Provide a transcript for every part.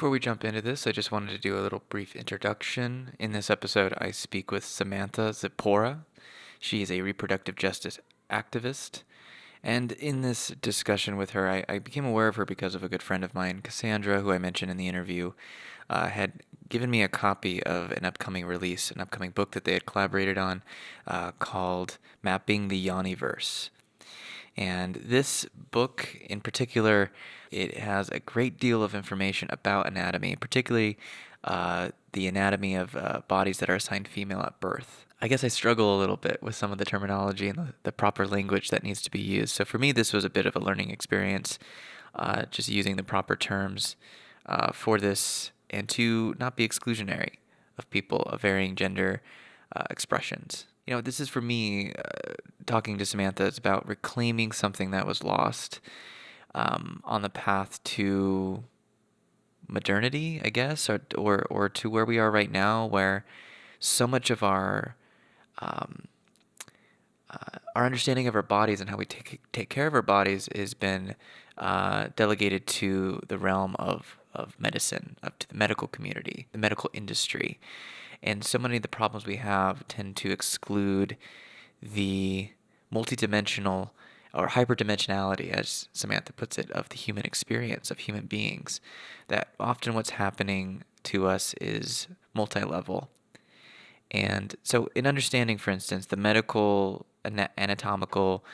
Before we jump into this, I just wanted to do a little brief introduction. In this episode, I speak with Samantha Zipporah. She is a reproductive justice activist. And in this discussion with her, I, I became aware of her because of a good friend of mine, Cassandra, who I mentioned in the interview, uh, had given me a copy of an upcoming release, an upcoming book that they had collaborated on uh, called Mapping the Yoniverse. And this book in particular, it has a great deal of information about anatomy, particularly uh, the anatomy of uh, bodies that are assigned female at birth. I guess I struggle a little bit with some of the terminology and the, the proper language that needs to be used. So for me, this was a bit of a learning experience, uh, just using the proper terms uh, for this and to not be exclusionary of people of varying gender uh, expressions you know, this is for me uh, talking to Samantha. It's about reclaiming something that was lost um, on the path to modernity, I guess, or, or or to where we are right now, where so much of our um, uh, our understanding of our bodies and how we take take care of our bodies has been uh, delegated to the realm of of medicine, up to the medical community, the medical industry. And so many of the problems we have tend to exclude the multidimensional or hyperdimensionality, as Samantha puts it, of the human experience, of human beings. That often what's happening to us is multi level. And so, in understanding, for instance, the medical anatomical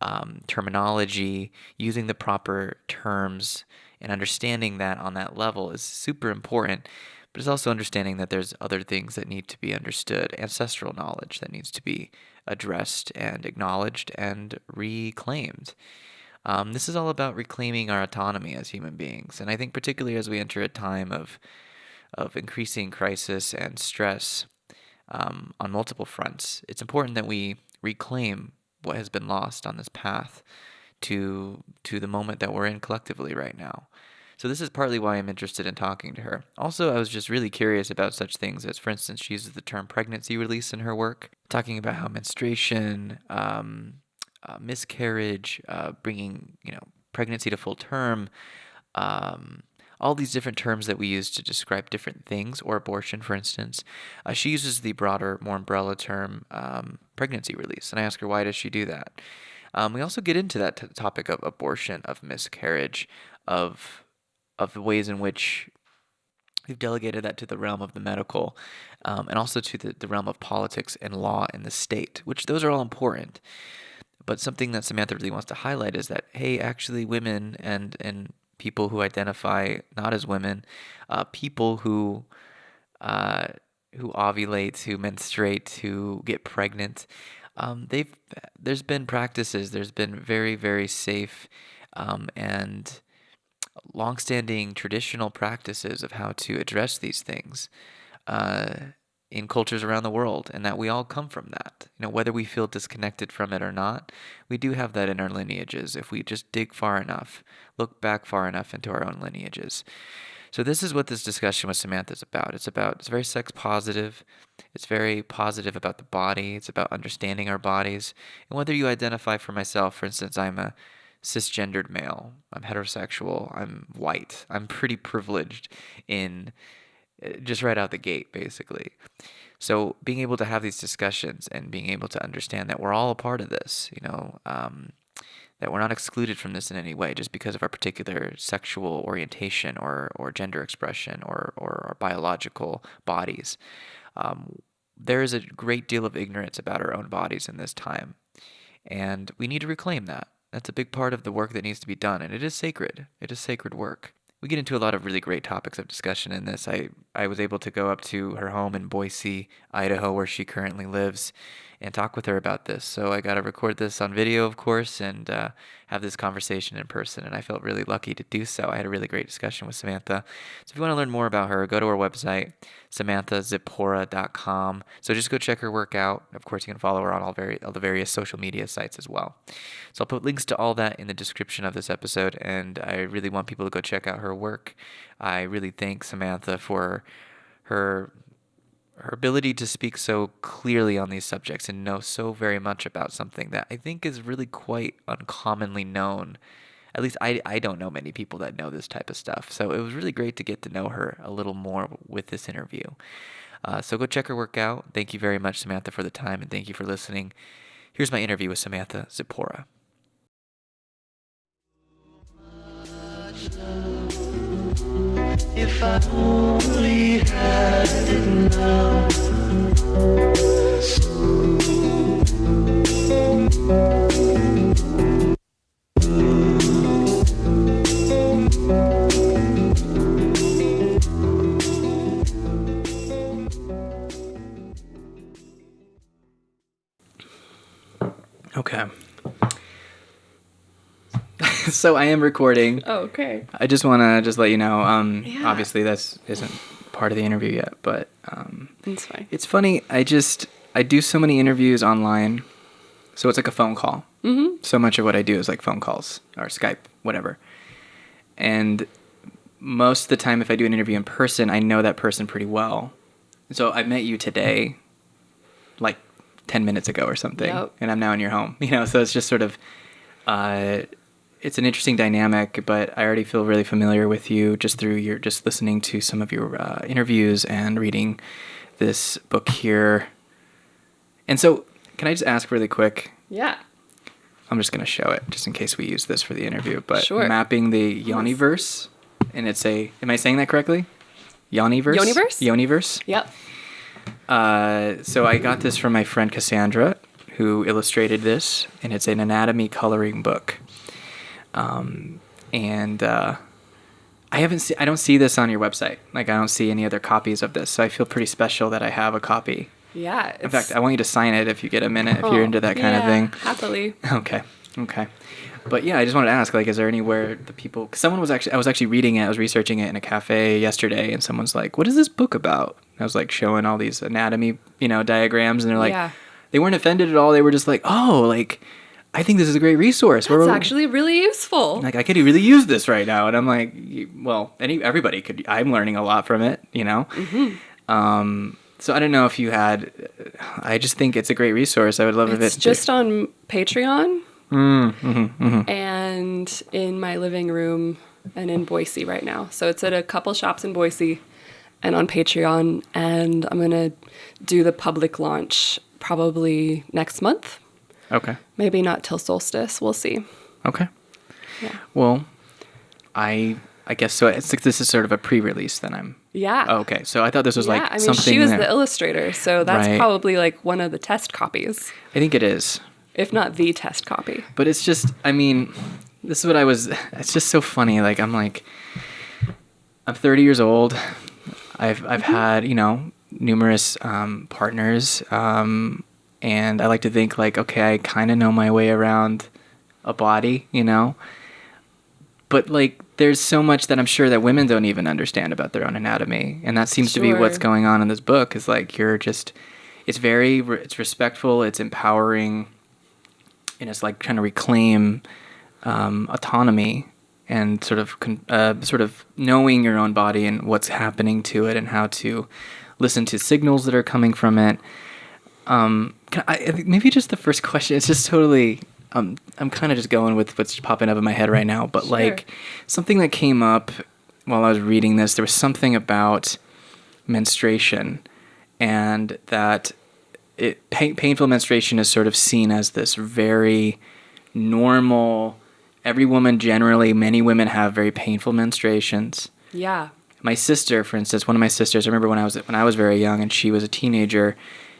um, terminology, using the proper terms, and understanding that on that level is super important but it's also understanding that there's other things that need to be understood, ancestral knowledge that needs to be addressed and acknowledged and reclaimed. Um, this is all about reclaiming our autonomy as human beings, and I think particularly as we enter a time of of increasing crisis and stress um, on multiple fronts, it's important that we reclaim what has been lost on this path to to the moment that we're in collectively right now. So this is partly why I'm interested in talking to her. Also, I was just really curious about such things as, for instance, she uses the term pregnancy release in her work, talking about how menstruation, um, uh, miscarriage, uh, bringing you know pregnancy to full term. Um, all these different terms that we use to describe different things, or abortion, for instance. Uh, she uses the broader, more umbrella term um, pregnancy release. And I ask her, why does she do that? Um, we also get into that topic of abortion, of miscarriage, of of the ways in which we've delegated that to the realm of the medical um, and also to the, the realm of politics and law and the state, which those are all important. But something that Samantha really wants to highlight is that, hey, actually, women and, and people who identify not as women, uh, people who uh, who ovulate, who menstruate, who get pregnant, um, they've there's been practices, there's been very very safe um, and longstanding traditional practices of how to address these things uh, in cultures around the world, and that we all come from that. You know, whether we feel disconnected from it or not, we do have that in our lineages if we just dig far enough, look back far enough into our own lineages. So this is what this discussion with Samantha is about. It's about it's very sex positive. It's very positive about the body. It's about understanding our bodies. And whether you identify for myself, for instance, I'm a cisgendered male. I'm heterosexual. I'm white. I'm pretty privileged in uh, just right out the gate, basically. So being able to have these discussions and being able to understand that we're all a part of this, you know, um, that we're not excluded from this in any way just because of our particular sexual orientation or, or gender expression or, or our biological bodies. Um, there is a great deal of ignorance about our own bodies in this time, and we need to reclaim that. That's a big part of the work that needs to be done, and it is sacred. It is sacred work. We get into a lot of really great topics of discussion in this. I, I was able to go up to her home in Boise, Idaho, where she currently lives, and talk with her about this. So I got to record this on video, of course, and uh, have this conversation in person. And I felt really lucky to do so. I had a really great discussion with Samantha. So if you want to learn more about her, go to her website, samanthazipporah.com. So just go check her work out. Of course, you can follow her on all, very, all the various social media sites as well. So I'll put links to all that in the description of this episode. And I really want people to go check out her work. I really thank Samantha for her her ability to speak so clearly on these subjects and know so very much about something that I think is really quite uncommonly known at least I, I don't know many people that know this type of stuff. So it was really great to get to know her a little more with this interview. Uh, so go check her work out. Thank you very much, Samantha, for the time, and thank you for listening. Here's my interview with Samantha Zipporah. If I only had it now. Okay. so I am recording. Oh, okay. I just want to just let you know. Um, Yeah. obviously this isn't part of the interview yet, but um, It's fine. it's funny. I just I do so many interviews online, so it's like a phone call. Mm-hmm. So much of what I do is like phone calls or Skype, whatever. And most of the time, if I do an interview in person, I know that person pretty well. So I met you today, like ten minutes ago or something, Yep. and I'm now in your home. You know, so it's just sort of. Uh, it's an interesting dynamic, but I already feel really familiar with you just through your just listening to some of your uh, interviews and reading this book here. And so, can I just ask really quick? Yeah. I'm just going to show it just in case we use this for the interview. But Sure. mapping the Yoniverse, and it's a. Am I saying that correctly? Yoniverse. Yoniverse? Yoniverse. Yep. Uh, so I got this from my friend Cassandra, who illustrated this, and it's an anatomy coloring book. Um, and uh, I haven't see, I don't see this on your website. Like I don't see any other copies of this, so I feel pretty special that I have a copy. Yeah. In fact, I want you to sign it if you get a minute, if you're into that kind of thing. Happily. Okay. Okay. But yeah, I just wanted to ask, like, is there anywhere the people? Cause someone was actually, I was actually reading it, I was researching it in a cafe yesterday, and someone's like, "What is this book about?" And I was like showing all these anatomy, you know, diagrams, and they're like, Yeah. they weren't offended at all. They were just like, "Oh, like, I think this is a great resource." It's actually really useful. like I could really use this right now, and I'm like, well, any everybody could. I'm learning a lot from it, you know. Mm-hmm. Um, so I don't know if you had. I just think it's a great resource. I would love if it's just on Patreon Mm, mm-hmm, and in my living room and in Boise right now. So it's at a couple shops in Boise and on Patreon. And I'm going to do the public launch probably next month. Okay. Maybe not till solstice. We'll see. Okay. Yeah. Well, I I guess so. It's like this is sort of a pre-release. Then I'm. Yeah. Oh, okay. So I thought this was yeah, like I mean, she was that- the illustrator, so that's Right. probably like one of the test copies, I think it is, if not the test copy. but it's just. I mean, this is what I was. It's just so funny. Like I'm like, I'm 30 years old. I've I've Mm-hmm. had you know numerous um, partners, um, and I like to think like, okay, I kind of know my way around a body, you know. But like, there's so much that I'm sure that women don't even understand about their own anatomy, and that seems to be what's going on in this book. Is like you're just, it's very, it's respectful, it's empowering, and it's like trying to reclaim um, autonomy and sort of con- uh, sort of knowing your own body and what's happening to it and how to listen to signals that are coming from it. Um, can I, I maybe just the first question. It's just totally. Um, I'm kind of just going with what's popping up in my head right now, but Sure. like something that came up while I was reading this, there was something about menstruation, and that it pain, painful menstruation is sort of seen as this very normal. Every woman generally, many women have very painful menstruations Yeah. my sister, for instance, one of my sisters, I remember when I was when I was very young and she was a teenager,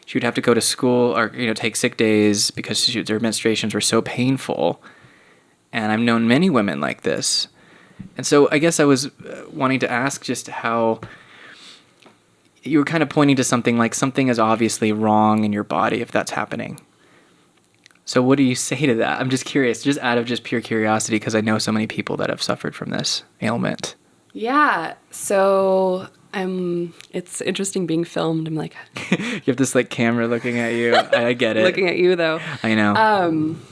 she would have to go to school or you know take sick days because she, her menstruations were so painful. And I've known many women like this. And so I guess I was uh, wanting to ask just how you were kind of pointing to something like something is obviously wrong in your body if that's happening. So what do you say to that? I'm just curious, just out of just pure curiosity because I know so many people that have suffered from this ailment. Yeah. So I'm. It's interesting being filmed. I'm like you have this like camera looking at you. I, I get it. looking at you though. I know. Um.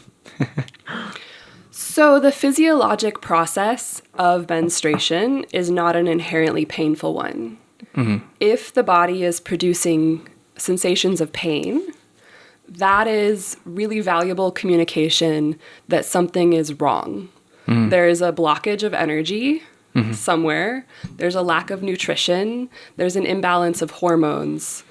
so the physiologic process of menstruation is not an inherently painful one. If the body is producing sensations of pain, that is really valuable communication that something is wrong. there is a blockage of energy Mm-hmm. somewhere. There's a lack of nutrition. There's an imbalance of hormones.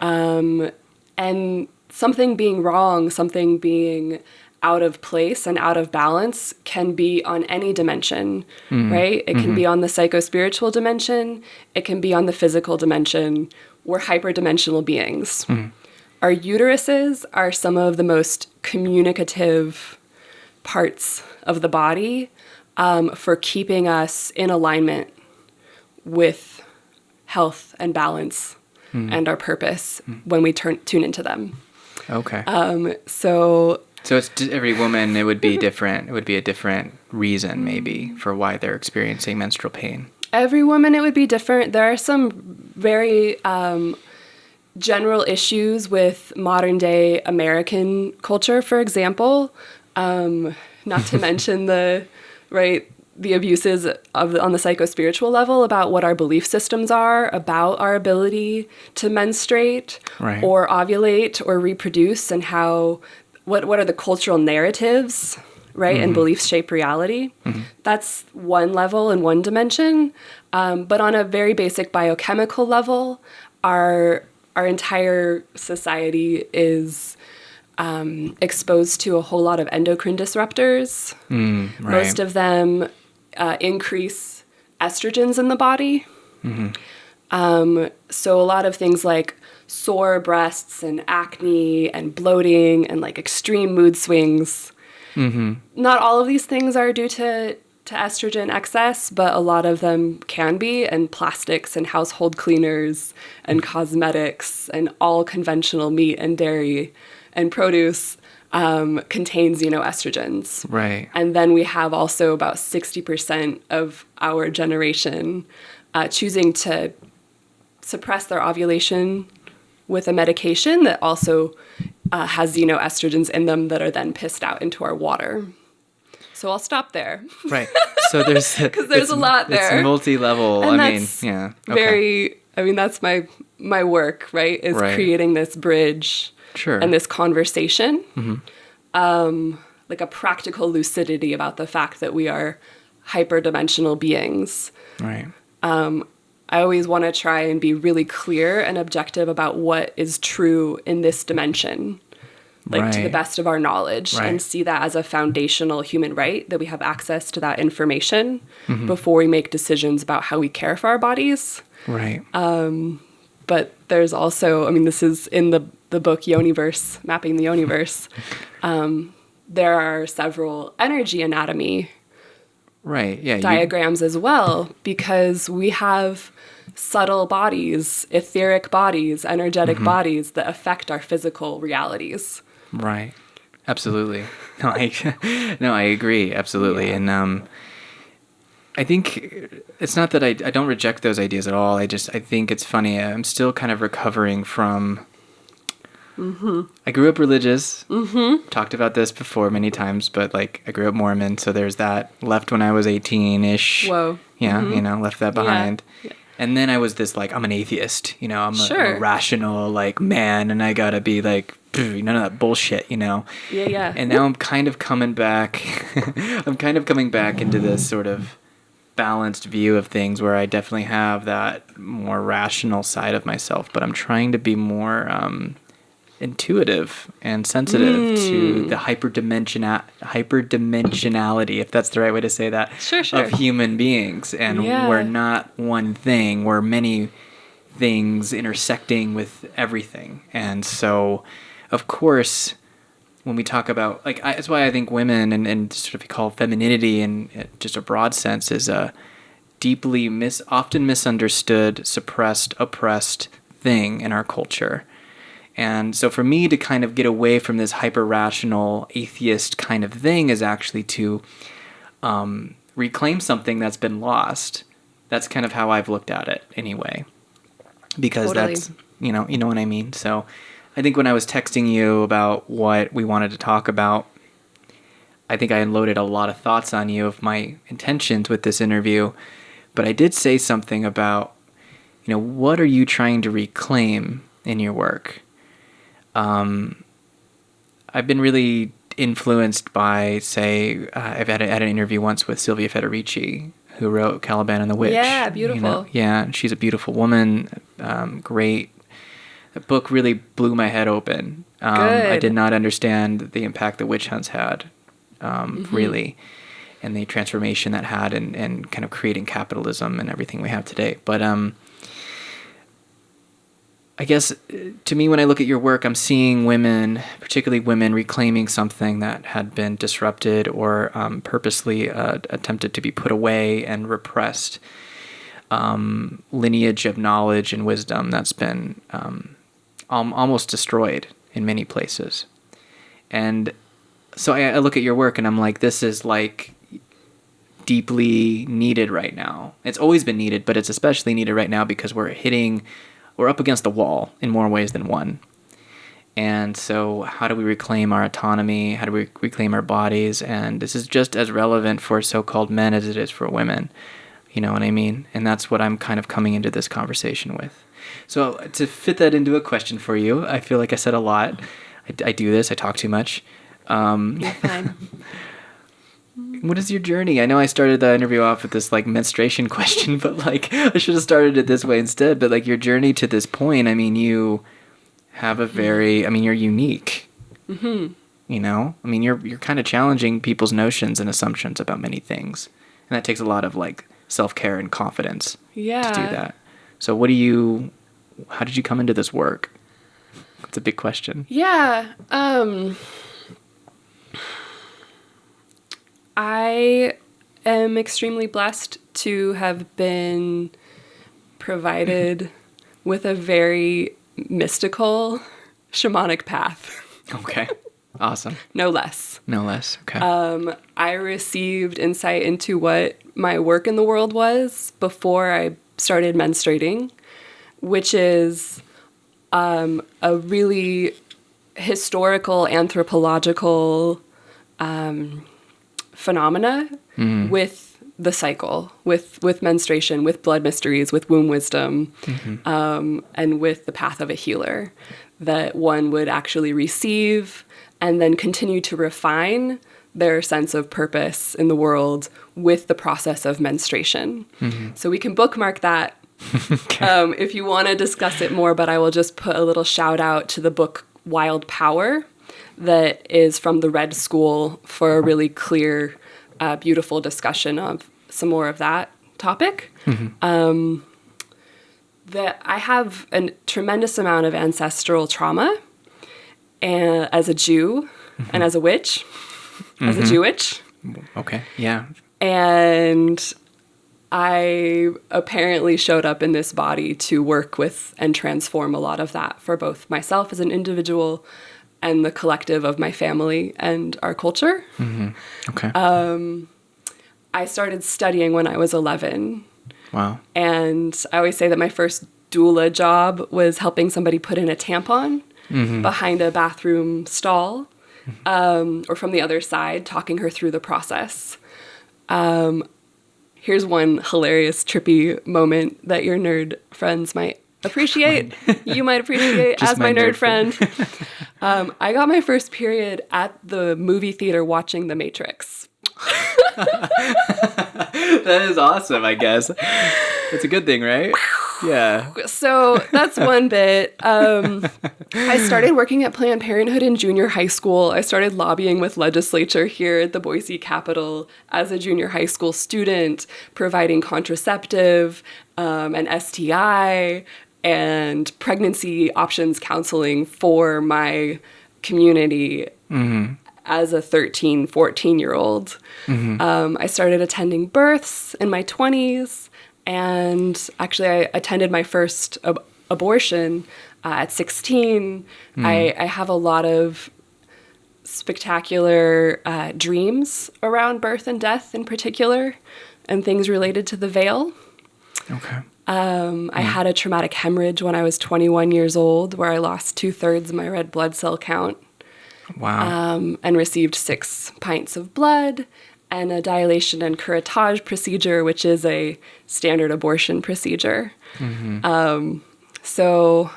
Um, and something being wrong, something being out of place and out of balance can be on any dimension, mm-hmm. right? It can be mm-hmm. on the psycho spiritual dimension, it can be on the physical dimension. We're hyperdimensional beings. Our uteruses are some of the most communicative parts of the body um, for keeping us in alignment with health and balance and our purpose when we turn tune into them. Okay. Um, so so it's every woman. It would be different. It would be a different reason, maybe, for why they're experiencing menstrual pain. every woman it would be different. There are some very um, general issues with modern day American culture, for example. Um, not to mention the right the abuses of on the psycho spiritual level about what our belief systems are about our ability to menstruate Right. or ovulate or reproduce and how what what are the cultural narratives right and beliefs shape reality. That's one level and one dimension. Um, but on a very basic biochemical level our our entire society is um, exposed to a whole lot of endocrine disruptors Right. most of them uh, increase estrogens in the body. Um, so a lot of things like sore breasts and acne and bloating and like extreme mood swings. Not all of these things are due to to estrogen excess, but a lot of them can be, and plastics and household cleaners and cosmetics and all conventional meat and dairy and produce um, contains xenoestrogens. Right. And then we have also about 60% of our generation uh, choosing to suppress their ovulation with a medication that also uh, has xenoestrogens in them that are then pissed out into our water. So I'll stop there. Right. So there's because there's a lot there. It's multi-level. And I mean, yeah. Okay. Very, I mean, that's my my work, right? Is Right. creating this bridge Sure. and this conversation, Mm-hmm. um, like a practical lucidity about the fact that we are hyperdimensional beings. right. I always want to try and be really clear and objective about what is true in this dimension, like to the best of our knowledge, Right. and see that as a foundational human right that we have access to that information Mm-hmm. before we make decisions about how we care for our bodies. Right. But there's also, I mean, this is in the, the book Yoniverse, Mapping the Yoniverse. um, there are several energy anatomy right. Yeah. you- diagrams as well because we have subtle bodies, etheric bodies, energetic Mm-hmm. bodies that affect our physical realities. Right. Absolutely. No, I no, I agree. Absolutely. Yeah. And um I think it's not that I, I don't reject those ideas at all. I just I think it's funny. I'm still kind of recovering from. I grew up religious. Mm-hmm. Talked about this before many times, but like I grew up Mormon, so there's that. Left when I was 18 ish. Whoa. Yeah, you know, left that behind. Yeah. And then I was this like I'm an atheist, you know, I'm a, I'm a rational like man, and I gotta be like none of that bullshit, you know. Yeah, yeah. And now I'm kind of coming back. I'm kind of coming back into this sort of balanced view of things where I definitely have that more rational side of myself, but I'm trying to be more um, intuitive and sensitive to hmm. the hyperdimensiona- hyperdimensionality, if that's the right way to say that, Sure, sure. of human beings. And Yeah. we're not one thing. We're many things intersecting with everything. And so, of course, when we talk about like I, that's why I think women and, and sort of call femininity in just a broad sense is a deeply mis often misunderstood, suppressed, oppressed thing in our culture. And so for me to kind of get away from this hyper rational atheist kind of thing is actually to um, reclaim something that's been lost. That's kind of how I've looked at it anyway. Because Totally. that's you know, you know what I mean. So I think when I was texting you about what we wanted to talk about, I think I unloaded a lot of thoughts on you of my intentions with this interview. But I did say something about, you know, what are you trying to reclaim in your work? Um, I've been really influenced by, say, uh, I've had, a, had an interview once with Silvia Federici, who wrote Caliban and the Witch. Yeah, you know? beautiful. Yeah, she's a beautiful woman. Um, great. The book really blew my head open. Um, I did not understand the impact the witch hunts had, um, Mm-hmm. really, and the transformation that had, and, and kind of creating capitalism and everything we have today. But um, I guess uh, to me, when I look at your work, I'm seeing women, particularly women, reclaiming something that had been disrupted or um, purposely uh, attempted to be put away and repressed. Um, lineage of knowledge and wisdom that's been um, al- almost destroyed in many places. And so I, I look at your work and I'm like, this is like deeply needed right now. It's always been needed, but it's especially needed right now because we're hitting, we're up against the wall in more ways than one. And so, how do we reclaim our autonomy? How do we reclaim our bodies? And this is just as relevant for so called men as it is for women. You know what I mean? And that's what I'm kind of coming into this conversation with. So, to fit that into a question for you, I feel like I said a lot. I, I do this, I talk too much. Um, You're fine. what is your journey? I know I started the interview off with this like menstruation question, but like I should have started it this way instead. But like your journey to this point, I mean, you have a very, I mean, you're unique. Mm-hmm. You know, I mean, you're you're kind of challenging people's notions and assumptions about many things, and that takes a lot of like self care and confidence yeah. to do that. So, what do you? How did you come into this work? It's a big question. Yeah. Um I am extremely blessed to have been provided with a very mystical shamanic path, Okay. Awesome. no less. No less. Okay. Um, I received insight into what my work in the world was before I started menstruating, which is um, a really historical anthropological um, phenomena with the cycle, with with menstruation, with blood mysteries, with womb wisdom, um, and with the path of a healer that one would actually receive and then continue to refine their sense of purpose in the world with the process of menstruation. So we can bookmark that um, if you want to discuss it more, but I will just put a little shout out to the book Wild Power that is from the Red School for a really clear, uh, beautiful discussion of some more of that topic. Um, that I have a tremendous amount of ancestral trauma and, as a Jew and as a witch, as a Jewitch okay. Yeah. and I apparently showed up in this body to work with and transform a lot of that for both myself as an individual and the collective of my family and our culture. Okay. I started studying when I was 11, wow. and I always say that my first doula job was helping somebody put in a tampon behind a bathroom stall um, or from the other side, talking her through the process. Um, here's one hilarious, trippy moment that your nerd friends might appreciate. you might appreciate as my, my nerd, nerd friend. um, I got my first period at the movie theater watching The Matrix. that is awesome, I guess. It's a good thing, right? Yeah. So that's one bit. Um, I started working at Planned Parenthood in junior high school. I started lobbying with legislature here at the Boise Capitol as a junior high school student, providing contraceptive um, and STI and pregnancy options counseling for my community as a 13, 14 year old. Um, I started attending births in my 20s, and actually, I attended my first ab- abortion uh, at 16. I, I have a lot of spectacular uh, dreams around birth and death in particular, and things related to the veil. Okay. Um, I had a traumatic hemorrhage when I was 21 years old, where I lost two thirds of my red blood cell count Wow. um, and received six pints of blood and a dilation and curettage procedure, which is a standard abortion procedure. Um, so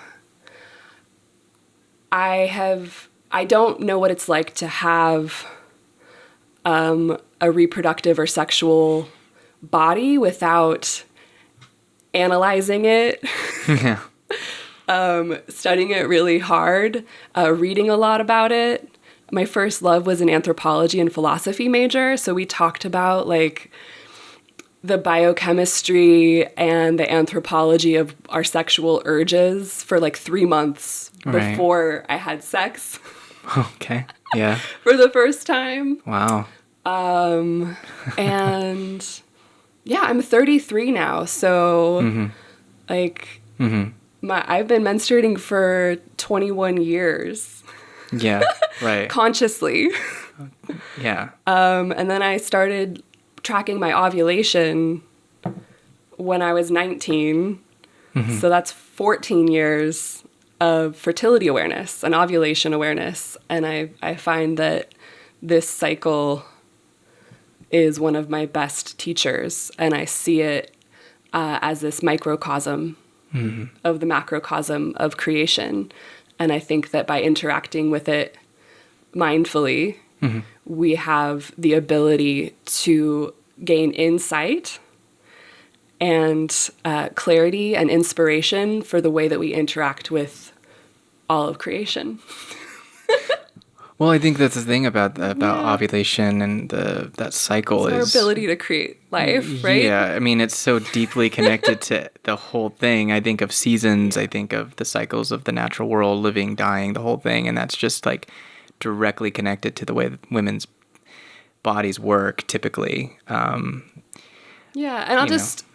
I have I don't know what it's like to have um, a reproductive or sexual body without analyzing it, yeah. um, studying it really hard, uh, reading a lot about it. My first love was an anthropology and philosophy major, so we talked about like the biochemistry and the anthropology of our sexual urges for like three months Right. before I had sex Okay. Yeah. for the first time. Wow. Um, and yeah, I'm 33 now, so mm-hmm. like mm-hmm. my I've been menstruating for 21 years Yeah. Right. consciously. yeah. Um, and then I started tracking my ovulation when I was 19. Mm-hmm. So that's 14 years of fertility awareness and ovulation awareness. And I, I find that this cycle is one of my best teachers. And I see it uh, as this microcosm of the macrocosm of creation. And I think that by interacting with it mindfully, we have the ability to gain insight and uh, clarity and inspiration for the way that we interact with all of creation. Well, I think that's the thing about about Yeah. ovulation and the that cycle Our is ability to create life, right? Yeah, I mean it's so deeply connected to the whole thing. I think of seasons, I think of the cycles of the natural world, living, dying, the whole thing, and that's just like directly connected to the way that women's bodies work typically. Um, Yeah, and I'll know, just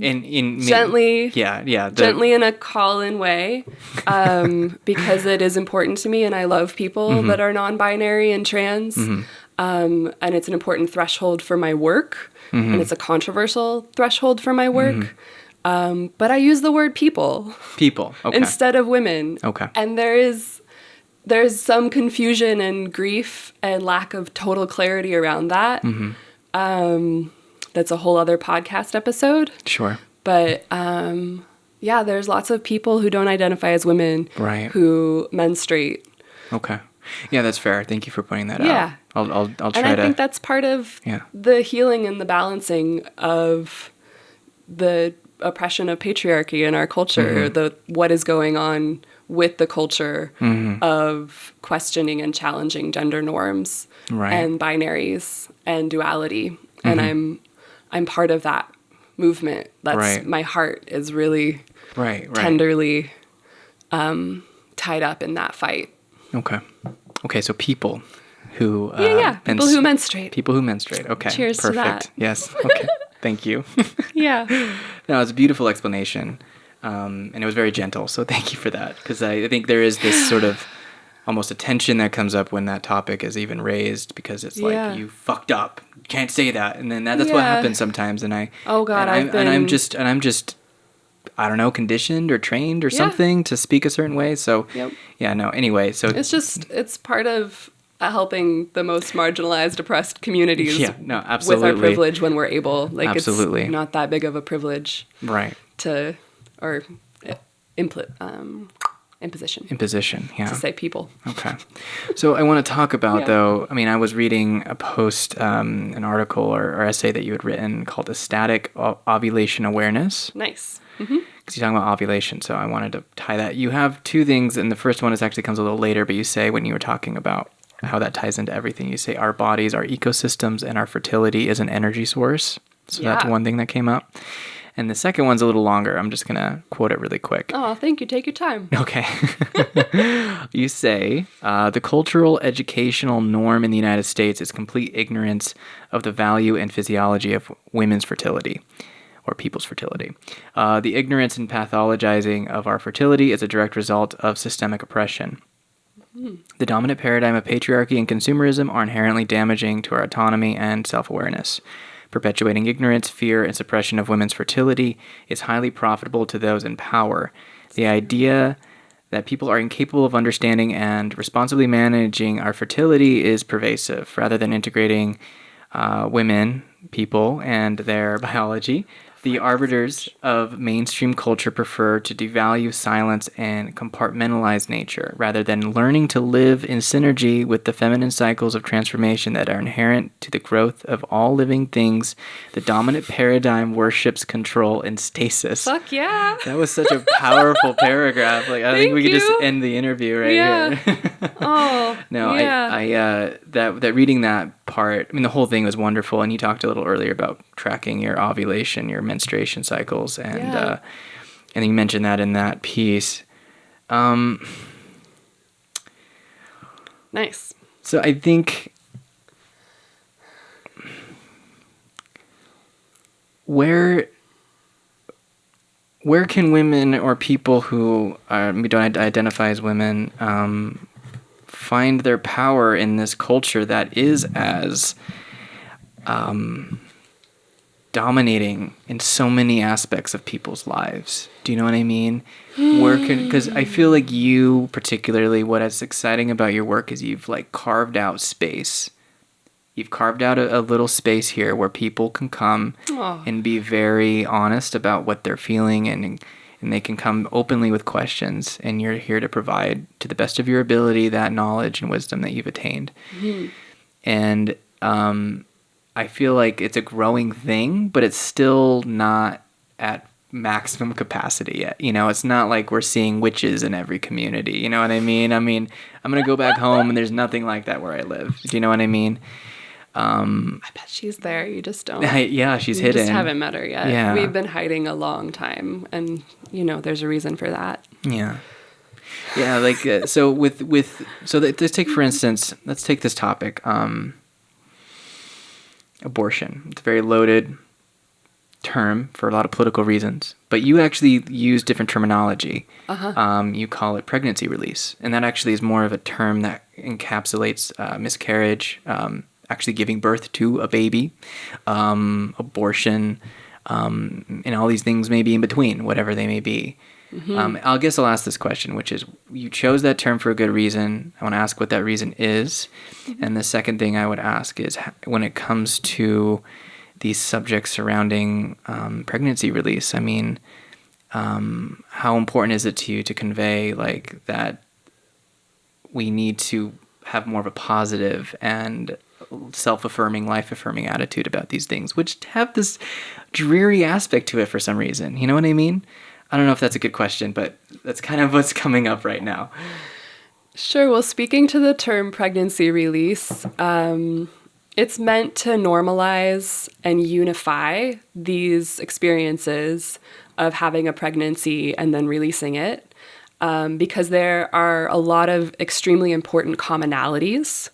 in in Gently- yeah, yeah, the- gently in a call-in way, um, because it is important to me, and I love people Mm-hmm. that are non-binary and trans, um, and it's an important threshold for my work, Mm-hmm. and it's a controversial threshold for my work. Um, but I use the word people people. Okay, instead of women. Okay. And there is there's some confusion and grief and lack of total clarity around that. Mm-hmm. Um, that's a whole other podcast episode. sure. But um, yeah, there's lots of people who don't identify as women Right. who menstruate. Okay. Yeah, that's fair. Thank you for pointing that Yeah. out. I'll I'll I'll try And I to think that's part of Yeah. the healing and the balancing of the oppression of patriarchy in our culture, Mm-hmm. the what is going on with the culture Mm-hmm. of questioning and challenging gender norms Right. and binaries and duality. And I'm I'm part of that movement. That's Right. my heart is really right, right. tenderly um, tied up in that fight. Okay. Okay, so people who uh, yeah, yeah. People mens- who menstruate. people who menstruate. Okay. Cheers to perfect. that. Yes. Okay. Thank you. yeah. no, it's a beautiful explanation, um, and it was very gentle. So thank you for that, because I, I think there is this sort of almost a tension that comes up when that topic is even raised, because it's Yeah. like you fucked up, you can't say that, and then that, that's what happens sometimes. And I Oh, God, and, I, I've and I'm just and I'm just. I don't know, conditioned or trained or Yeah. something to speak a certain way. So, Yep. yeah, no. Anyway, so It's just it's part of helping the most marginalized, oppressed communities. Yeah, no, absolutely. With our privilege when we're able, like Absolutely. it's not that big of a privilege right to, or uh, impl- um, imposition imposition. Yeah. to say people. Okay. So I want to talk about Yeah. though. I mean, I was reading a post, um, an article or, or essay that you had written called "Ecstatic Ovulation Awareness." Nice. Because you're talking about ovulation, so I wanted to tie that. You have two things, and the first one is actually comes a little later. But you say when you were talking about how that ties into everything, you say our bodies, our ecosystems, and our fertility is an energy source. So that's one thing that came up. And the second one's a little longer. I'm just gonna quote it really quick. Oh, thank you. Take your time. Okay. you say uh, the cultural educational norm in the United States is complete ignorance of the value and physiology of women's fertility or people's fertility. Uh, the ignorance and pathologizing of our fertility is a direct result of systemic oppression. The dominant paradigm of patriarchy and consumerism are inherently damaging to our autonomy and self awareness. Perpetuating ignorance, fear, and suppression of women's fertility is highly profitable to those in power. The idea that people are incapable of understanding and responsibly managing our fertility is pervasive. Rather than integrating uh, women, people, and their biology, The arbiters of mainstream culture prefer to devalue silence and compartmentalize nature rather than learning to live in synergy with the feminine cycles of transformation that are inherent to the growth of all living things. The dominant paradigm worships control and stasis. Fuck yeah. That was such a powerful paragraph. Like I think Thank we could just end the interview right Yeah. here. Oh. No, yeah. I, I uh, that that reading that part. I mean, the whole thing was wonderful, and you talked a little earlier about tracking your ovulation, your menstruation cycles, and Yeah. uh, and you mentioned that in that piece. Um, nice. so I think where where can women or people who are, we don't identify as women um, find their power in this culture that is as um, dominating in so many aspects of people's lives? Do you know what I mean? Where can because I feel like you particularly what is exciting about your work is you've like carved out space. You've carved out a, a little space here where people can come Aw. and be very honest about what they're feeling and and they can come openly with questions and you're here to provide to the best of your ability that knowledge and wisdom that you've attained and um, i feel like it's a growing thing but it's still not at maximum capacity yet you know it's not like we're seeing witches in every community you know what i mean i mean i'm gonna go back home and there's nothing like that where i live do you know what i mean um, I bet she's there. You just don't. yeah she's you hidden just haven't met her yet. Yeah. We've been hiding a long time, and you know, there's a reason for that. Yeah. Yeah, like uh, so with with so let's take for instance, let's take this topic um abortion. It's a very loaded term for a lot of political reasons, but you actually use different terminology. Uh-huh. Um, you call it pregnancy release, and that actually is more of a term that encapsulates uh, miscarriage, um, actually giving birth to a baby, um, abortion, um, and all these things maybe in between, whatever they may be. Um, I guess I'll ask this question, which is you chose that term for a good reason. I want to ask what that reason is. And the second thing I would ask is when it comes to these subjects surrounding um, pregnancy release, I mean, um, how important is it to you to convey like that we need to have more of a positive and self-affirming life-affirming attitude about these things which have this dreary aspect to it for some reason you know what i mean i don't know if that's a good question but that's kind of what's coming up right now Sure. Well, speaking to the term pregnancy release, um, it's meant to normalize and unify these experiences of having a pregnancy and then releasing it, um, because there are a lot of extremely important commonalities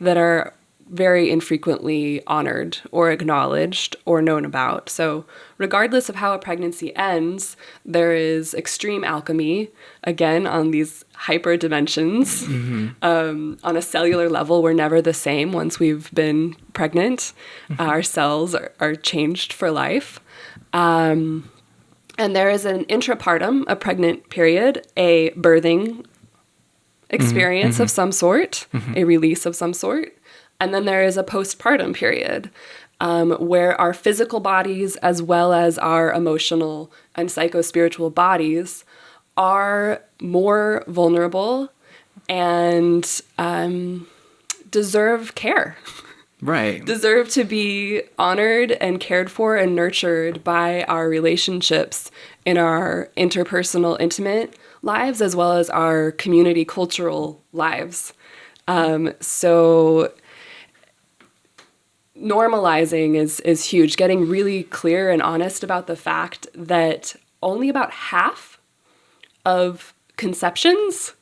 that are very infrequently honored or acknowledged or known about. So, regardless of how a pregnancy ends, there is extreme alchemy, again, on these hyper dimensions. Mm-hmm. Um, on a cellular level, we're never the same once we've been pregnant. Mm-hmm. Our cells are, are changed for life. Um, and there is an intrapartum, a pregnant period, a birthing mm-hmm. experience of some sort, a release of some sort. And then there is a postpartum period um, where our physical bodies, as well as our emotional and psycho spiritual bodies, are more vulnerable and um, deserve care right deserve to be honored and cared for and nurtured by our relationships in our interpersonal, intimate lives as well as our community cultural lives. Um, so normalizing is is huge. Getting really clear and honest about the fact that only about half of conceptions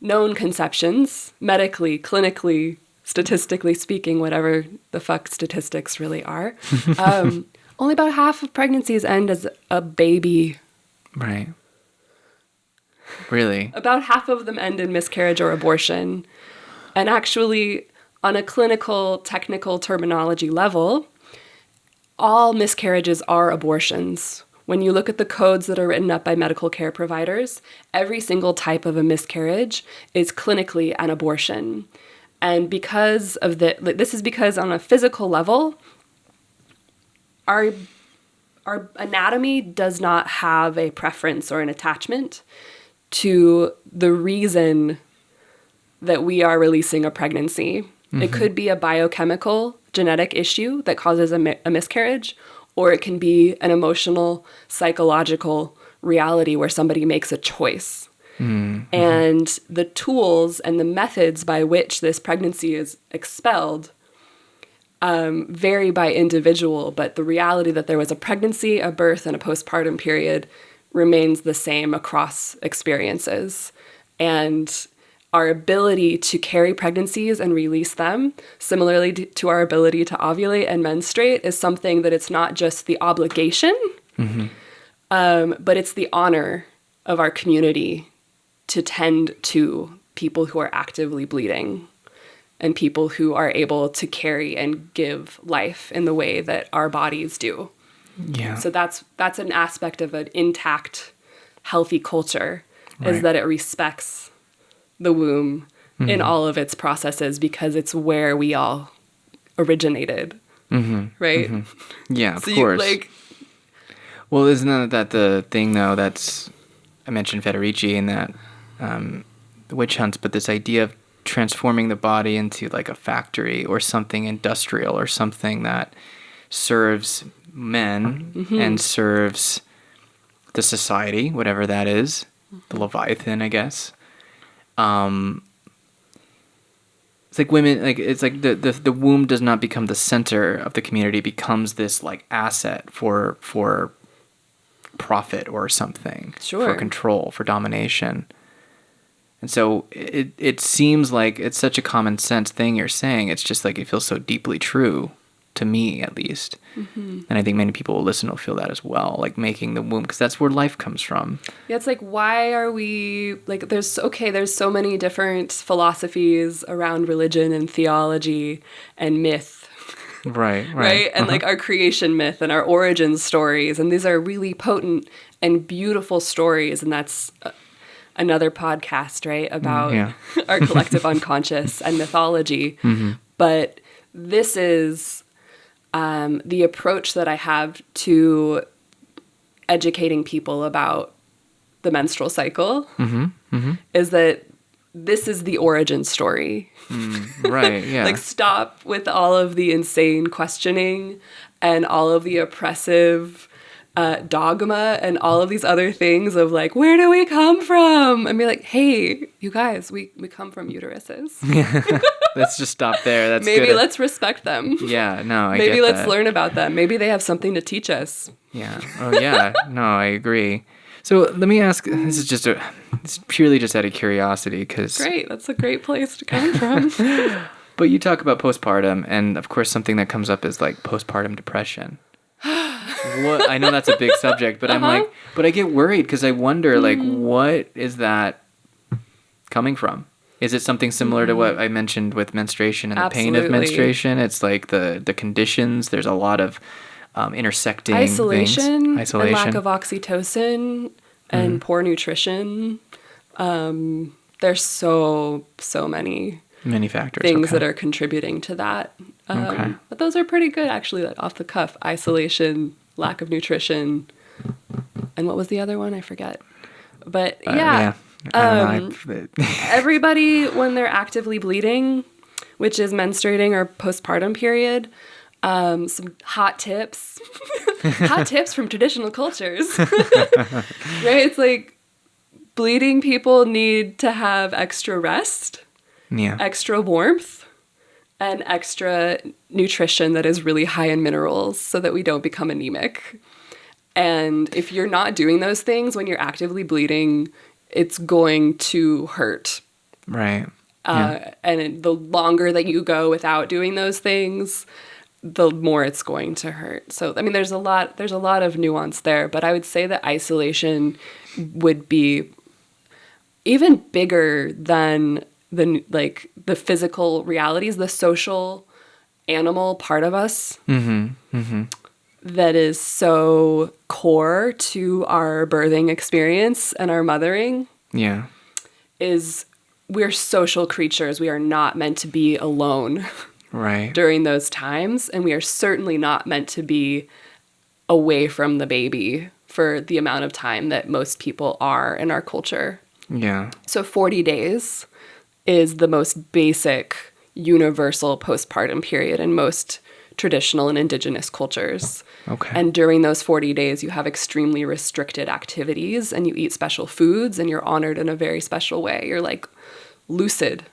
known conceptions, medically, clinically, statistically speaking, whatever the fuck statistics really are, um, only about half of pregnancies end as a baby. right really About half of them end in miscarriage or abortion. And actually, on a clinical, technical terminology level, all miscarriages are abortions. When you look at the codes that are written up by medical care providers, every single type of a miscarriage is clinically an abortion. And because of the, this is because on a physical level, our our anatomy does not have a preference or an attachment to the reason that we are releasing a pregnancy. It could be a biochemical genetic issue that causes a, mi- a miscarriage, or it can be an emotional, psychological reality where somebody makes a choice. And the tools and the methods by which this pregnancy is expelled um, vary by individual, but the reality that there was a pregnancy, a birth, and a postpartum period remains the same across experiences. And our ability to carry pregnancies and release them, similarly to- our ability to ovulate and menstruate, is something that it's not just the obligation, um, but it's the honor of our community to tend to people who are actively bleeding and people who are able to carry and give life in the way that our bodies do. Yeah. So that's that's an aspect of an intact, healthy culture Right. is that it respects the womb in all of its processes because it's where we all originated. Right? yeah, of So you course. like Well, isn't that, that the thing though? That's I mentioned Federici and that um, the witch hunts, but this idea of transforming the body into like a factory or something industrial or something that serves men Mm-hmm. and serves the society, whatever that is, the Leviathan, I guess. Um, it's like women like it's like the, the the womb does not become the center of the community. It becomes this like asset for for profit or something for control for domination. And so it it seems like it's such a common sense thing you're saying. It's just like it feels so deeply true to me at least. Mm-hmm. And i think many people will listen will feel that as well like making the womb because that's where life comes from. Yeah, it's like why are we like there's okay, there's so many different philosophies around religion and theology and myth, right right, right? And uh-huh. like our creation myth and our origin stories. And these are really potent and beautiful stories. And that's uh, another podcast, right, mm, about yeah. our collective unconscious and mythology. Mm-hmm. But this is um, the approach that I have to educating people about the menstrual cycle is that this is the origin story. right yeah Like, stop with all of the insane questioning and all of the oppressive uh, dogma and all of these other things of like, where do we come from? And be like, hey, you guys, we, we come from uteruses. let's just stop there that's Maybe good. let's respect them. yeah no I Maybe let's that. learn about them. Maybe they have something to teach us. Yeah. Oh, yeah. no, I agree. So let me ask. This is just a. It's purely just out of curiosity, because. Great. That's a great place to come from. But you talk about postpartum, and of course, something that comes up is like postpartum depression. what I know that's a big subject, but I'm Uh-huh. like, but I get worried because I wonder, like, Mm. what is that coming from? Is it something similar to what I mentioned with menstruation and the pain of. Menstruation? It's like the the conditions. There's a lot of um, intersecting things. Isolation, isolation, Mm-hmm. and lack of oxytocin, and poor nutrition. Um, there's so so many many factors. things okay. that are contributing to that. Um, Okay. But those are pretty good, actually, like off the cuff. Isolation, lack of nutrition, and what was the other one? I forget. But Uh, yeah, don't um. Everybody when they're actively bleeding, which is menstruating or postpartum period, um, some hot tips, hot tips from traditional cultures, right? It's like bleeding people need to have extra rest, yeah. extra warmth, and extra nutrition that is really high in minerals so that we don't become anemic. And if you're not doing those things when you're actively bleeding, it's going to hurt. Right. uh, and it- the longer that you go without doing those things the more it's going to hurt. So i mean there's a lot there's a lot of nuance there but i would say that isolation would be even bigger than the like the physical realities the social animal part of us that is so core to our birthing experience and our mothering Yeah. is we're social creatures. We are not meant to be alone Right. during those times, and we are certainly not meant to be away from the baby for the amount of time that most people are in our culture. Yeah. So 40 days is the most basic universal postpartum period in most traditional and indigenous cultures. Okay. And during those 40 days, you have extremely restricted activities and you eat special foods and you're honored in a very special way. You're like lucid,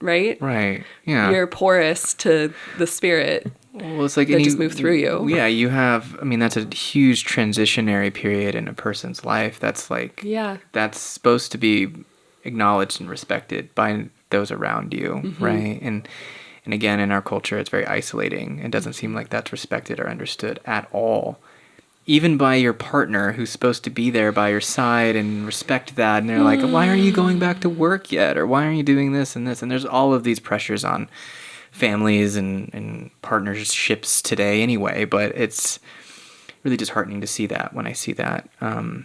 right? right. Yeah. You're porous to the spirit. Well, it's like and just move through you. Yeah, you have. I mean, that's a huge transitionary period in a person's life. That's like Yeah. that's supposed to be acknowledged and respected by those around you, Mm-hmm. right? And and again, in our culture, it's very isolating. It doesn't seem like that's respected or understood at all. Even by your partner, who's supposed to be there by your side and respect that, and they're like, "Why aren't you going back to work yet?" or "Why aren't you doing this and this?" And there's all of these pressures on families and, and partnerships today anyway but it's really disheartening to see that when i see that um,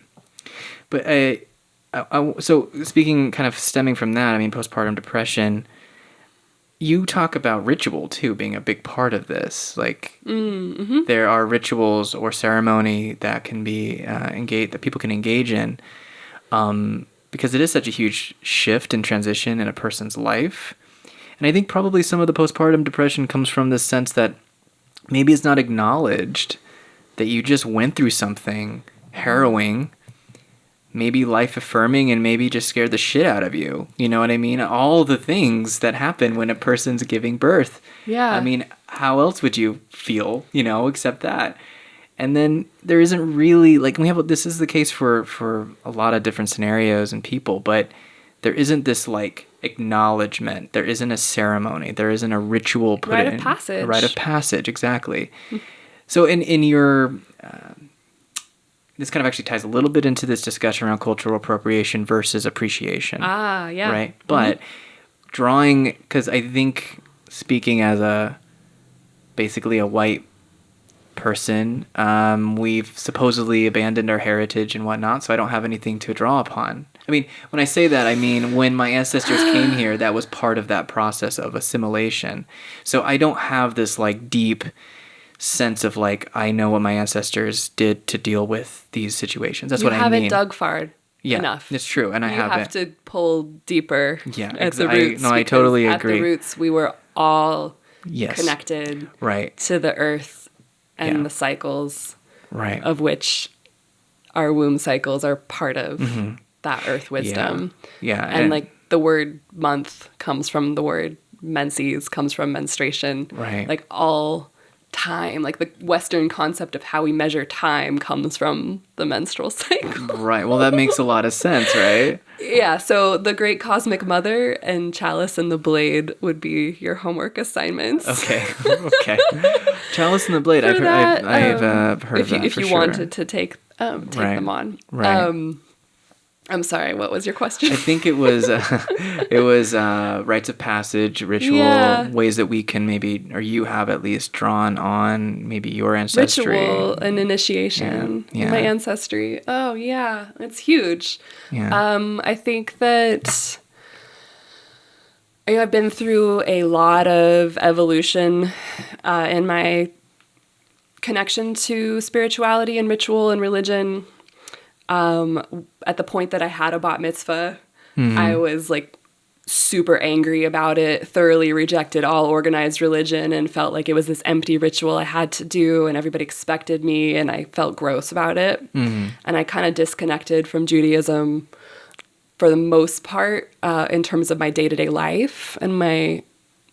but I, I, I- so speaking kind of stemming from that i mean postpartum depression you talk about ritual too being a big part of this. Like there are rituals or ceremony that can be uh, engage that people can engage in um, because it is such a huge shift and transition in a person's life. And I think probably some of the postpartum depression comes from this sense that maybe it's not acknowledged that you just went through something harrowing, maybe life affirming, and maybe just scared the shit out of you. You know what I mean? All the things that happen when a person's giving birth. Yeah. I mean, how else would you feel, you know, except that? And then there isn't really like we have this is the case for for a lot of different scenarios and people, but there isn't this like acknowledgement. There isn't a ceremony. There isn't a ritual put Rite of passage. A rite of passage, exactly. so in in your um this kind of actually ties a little bit into this discussion around cultural appropriation versus appreciation Ah, yeah. right? But drawing, because I think speaking as a basically a white person, um, we've supposedly abandoned our heritage and whatnot, so I don't have anything to draw upon. I mean, when I say that, I mean when my ancestors came here, that was part of that process of assimilation. So I don't have this like deep sense of like I know what my ancestors did to deal with these situations. That's you what I mean. You haven't dug far yeah, enough. It's true, and I you haven't. have to pull deeper Yeah, at ex- the I- roots. no, I totally agree. At the roots, we were all yes, connected Right, to the earth and Yeah. the cycles right. of which our womb cycles are part of that earth wisdom. Mm-hmm. Yeah, And, like the word month comes from the word menses, comes from menstruation. Right. Like all time, like the Western concept of how we measure time comes from the menstrual cycle. right. Well, that makes a lot of sense, right? yeah, so the great cosmic mother and Chalice and the Blade would be your homework assignments. Okay, okay. Chalice and the Blade. I've, for heard, I've, I've um, uh, heard if you, that if you sure. wanted to take um, take Right, them on. right. Um, I'm sorry. What was your question? I think it was uh, it was uh, rites of passage, ritual, Yeah. ways that we can maybe, or you have at least drawn on maybe your ancestry. Ritual and initiation. Yeah, yeah. My ancestry. Oh yeah, it's huge. Yeah. Um, I think that you know, I've been through a lot of evolution uh, in my connection to spirituality and ritual and religion. Um, at the point that I had a bat mitzvah, I was like super angry about it, thoroughly rejected all organized religion, and felt like it was this empty ritual I had to do, and everybody expected me, and I felt gross about it. And I kind of disconnected from Judaism for the most part uh, in terms of my day to day life and my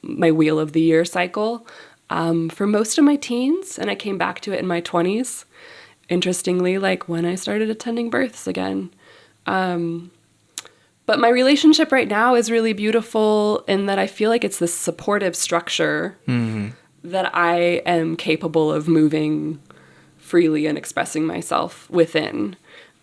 my wheel of the year cycle um, for most of my teens, and I came back to it in my twenties. Interestingly, like when I started attending births again. Um, but my relationship right now is really beautiful in that I feel like it's this supportive structure that I am capable of moving freely and expressing myself within.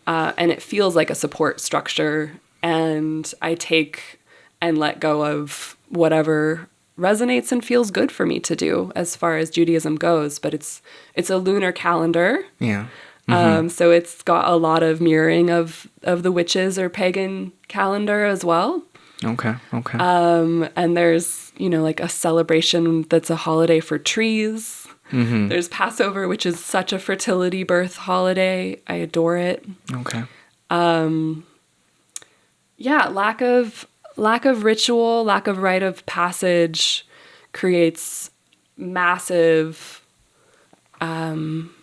Uh, and it feels like a support structure. And I take and let go of whatever resonates and feels good for me to do as far as Judaism goes. But it's it's a lunar calendar. yeah. Um, so it's got a lot of mirroring of, of the witches or pagan calendar as well. Okay. Okay. Um, and there's, you know, like a celebration that's a holiday for trees. Mm -hmm. There's Passover, which is such a fertility birth holiday. I adore it. Okay. Um, Yeah, lack of lack of ritual, lack of rite of passage creates massive um,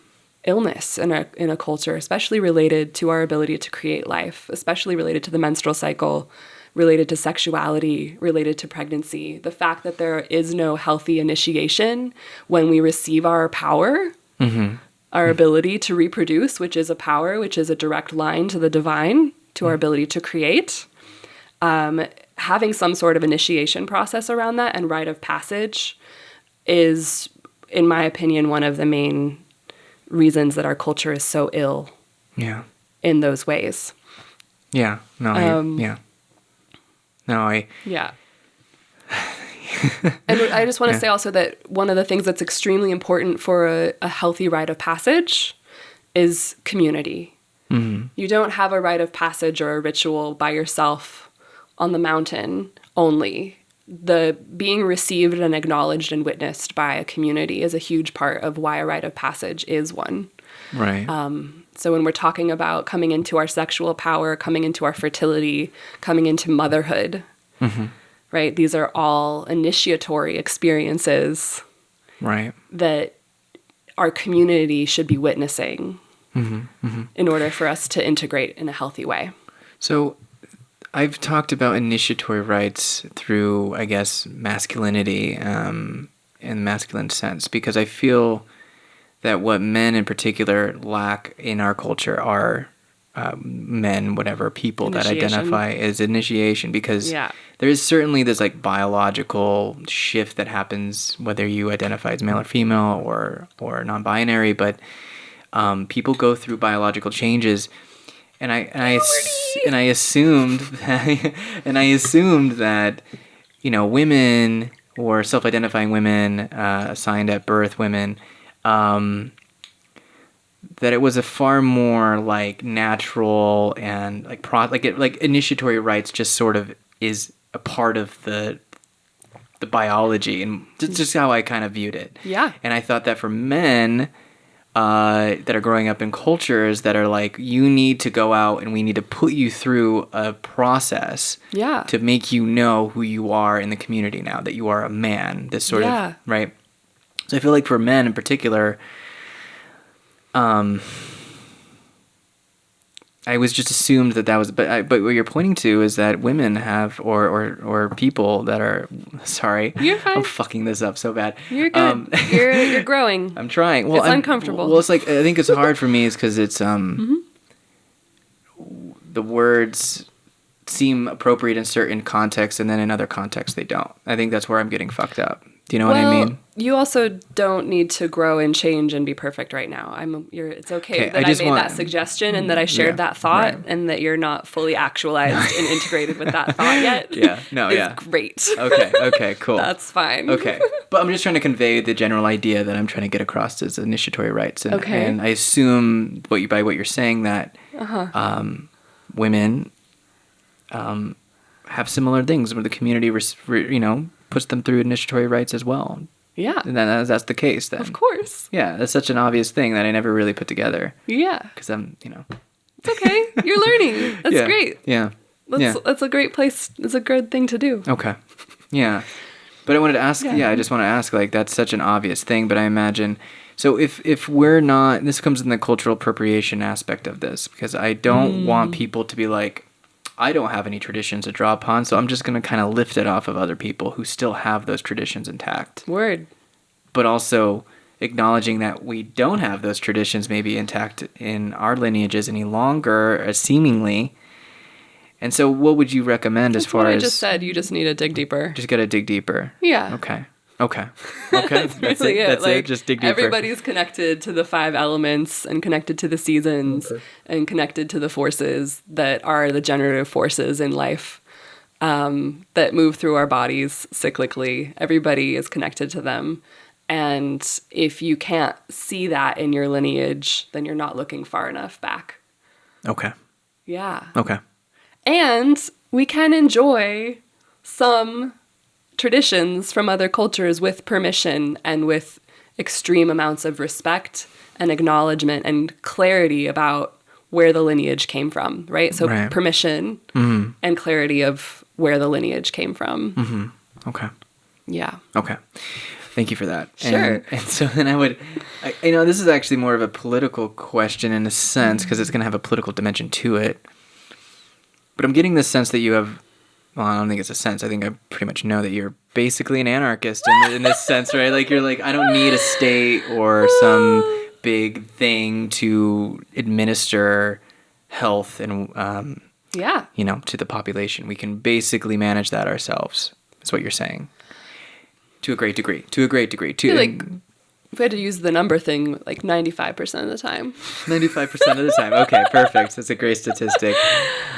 illness in a in a culture, especially related to our ability to create life, especially related to the menstrual cycle, related to sexuality, related to pregnancy. The fact that there is no healthy initiation when we receive our power, our ability to reproduce, which is a power, which is a direct line to the divine, to our ability to create. Um, having some sort of initiation process around that and rite of passage is, in my opinion, one of the main reasons that our culture is so ill Yeah. in those ways. Yeah. No. I, Um, yeah. No. I. Yeah. and I just want to Yeah. say also that one of the things that's extremely important for a, a healthy rite of passage is community. You don't have a rite of passage or a ritual by yourself on the mountain only. The being received and acknowledged and witnessed by a community is a huge part of why a rite of passage is one. Right. Um, so when we're talking about coming into our sexual power, coming into our fertility, coming into motherhood, mm-hmm. right? These are all initiatory experiences right. that our community should be witnessing mm-hmm. Mm-hmm. in order for us to integrate in a healthy way. So I've talked about initiatory rites through, I guess, masculinity um, in masculine sense because I feel that what men in particular lack in our culture are um, men, whatever people that identify as initiation because Yeah. there is certainly this like biological shift that happens whether you identify as male or female or or non-binary, but um, people go through biological changes, and I and I and I assumed that, and I assumed that you know women or self-identifying women uh, assigned at birth women um, that it was a far more like natural and like pro like it like initiatory rites just sort of is a part of the the biology and just, just how I kind of viewed it. Yeah. And I thought that for men uh, that are growing up in cultures that are like, you need to go out and we need to put you through a process Yeah. to make you know who you are in the community now, that you are a man, this sort Yeah. of, right? So I feel like for men in particular, um, I was just assumed that that was, but I, but what you're pointing to is that women have, or or or people that are, sorry, You're fine. I'm fucking this up so bad. You're good. Um, you're you're growing. I'm trying. Well, It's I'm- uncomfortable. Well, it's like I think it's hard for me is because it's um, Mm-hmm. the words seem appropriate in certain contexts, and then in other contexts they don't. I think that's where I'm getting fucked up. Do you know what I mean? You also don't need to grow and change and be perfect right now. I'm you're it's okay Okay, that I I, made want- that suggestion and that I shared Yeah, that thought right. and that you're not fully actualized and integrated with that thought yet. Yeah, no, yeah. Great. Okay. Okay. Cool. That's fine. okay. But I'm just trying to convey the general idea that I'm trying to get across as initiatory rites, and, Okay. and I assume what you by what you're saying that Uh-huh. um, women um, have similar things where the community, res- re- you know, puts them through initiatory rites as well. Yeah. And then that's, that's the case. Then Of course. Yeah, that's such an obvious thing that I never really put together Yeah. because I'm, you know. It's okay. You're learning. That's yeah, great. Yeah. That's yeah. that's a great place. It's a good thing to do. Okay. Yeah. But I wanted to ask, Yeah. yeah, I just want to ask like that's such an obvious thing, but I imagine so if if we're not this comes in the cultural appropriation aspect of this because I don't want Mm. people to be like I don't have any traditions to draw upon, so I'm just going to kind of lift it off of other people who still have those traditions intact. Word. But also acknowledging that we don't have those traditions maybe intact in our lineages any longer, uh, seemingly. And so, what would you recommend as far what I as just said. You just need to dig deeper. just gotta dig deeper. Yeah. Okay. Okay. Okay. That's, really it. That's Like, it. Just dig deeper. Everybody's connected to the five elements and connected to the seasons and connected to the forces that are the generative forces in life um, that move through our bodies cyclically. Everybody is connected to them. And if you can't see that in your lineage, then you're not looking far enough back. Okay. Yeah. Okay. And we can enjoy some traditions from other cultures with permission and with extreme amounts of respect and acknowledgement and clarity about where the lineage came from, right? So Right. permission mm-hmm. and clarity of where the lineage came from. Mm-hmm. Okay. Yeah. Okay. Thank you for that. Sure. And, and so then I would, I, you know, this is actually more of a political question in a sense because it's going to have a political dimension to it. But I'm getting the sense that you have, well, I don't think it's a sense. I think I pretty much know that you're basically an anarchist in, in this sense, right? Like you're like, I don't need a state or some big thing to administer health and, um, Yeah. you know, to the population. We can basically manage that ourselves. Is what you're saying. To a great degree. To a great degree. To like if we had to use the number thing like 95% of the time. 95% of the time. Okay, perfect. That's a great statistic.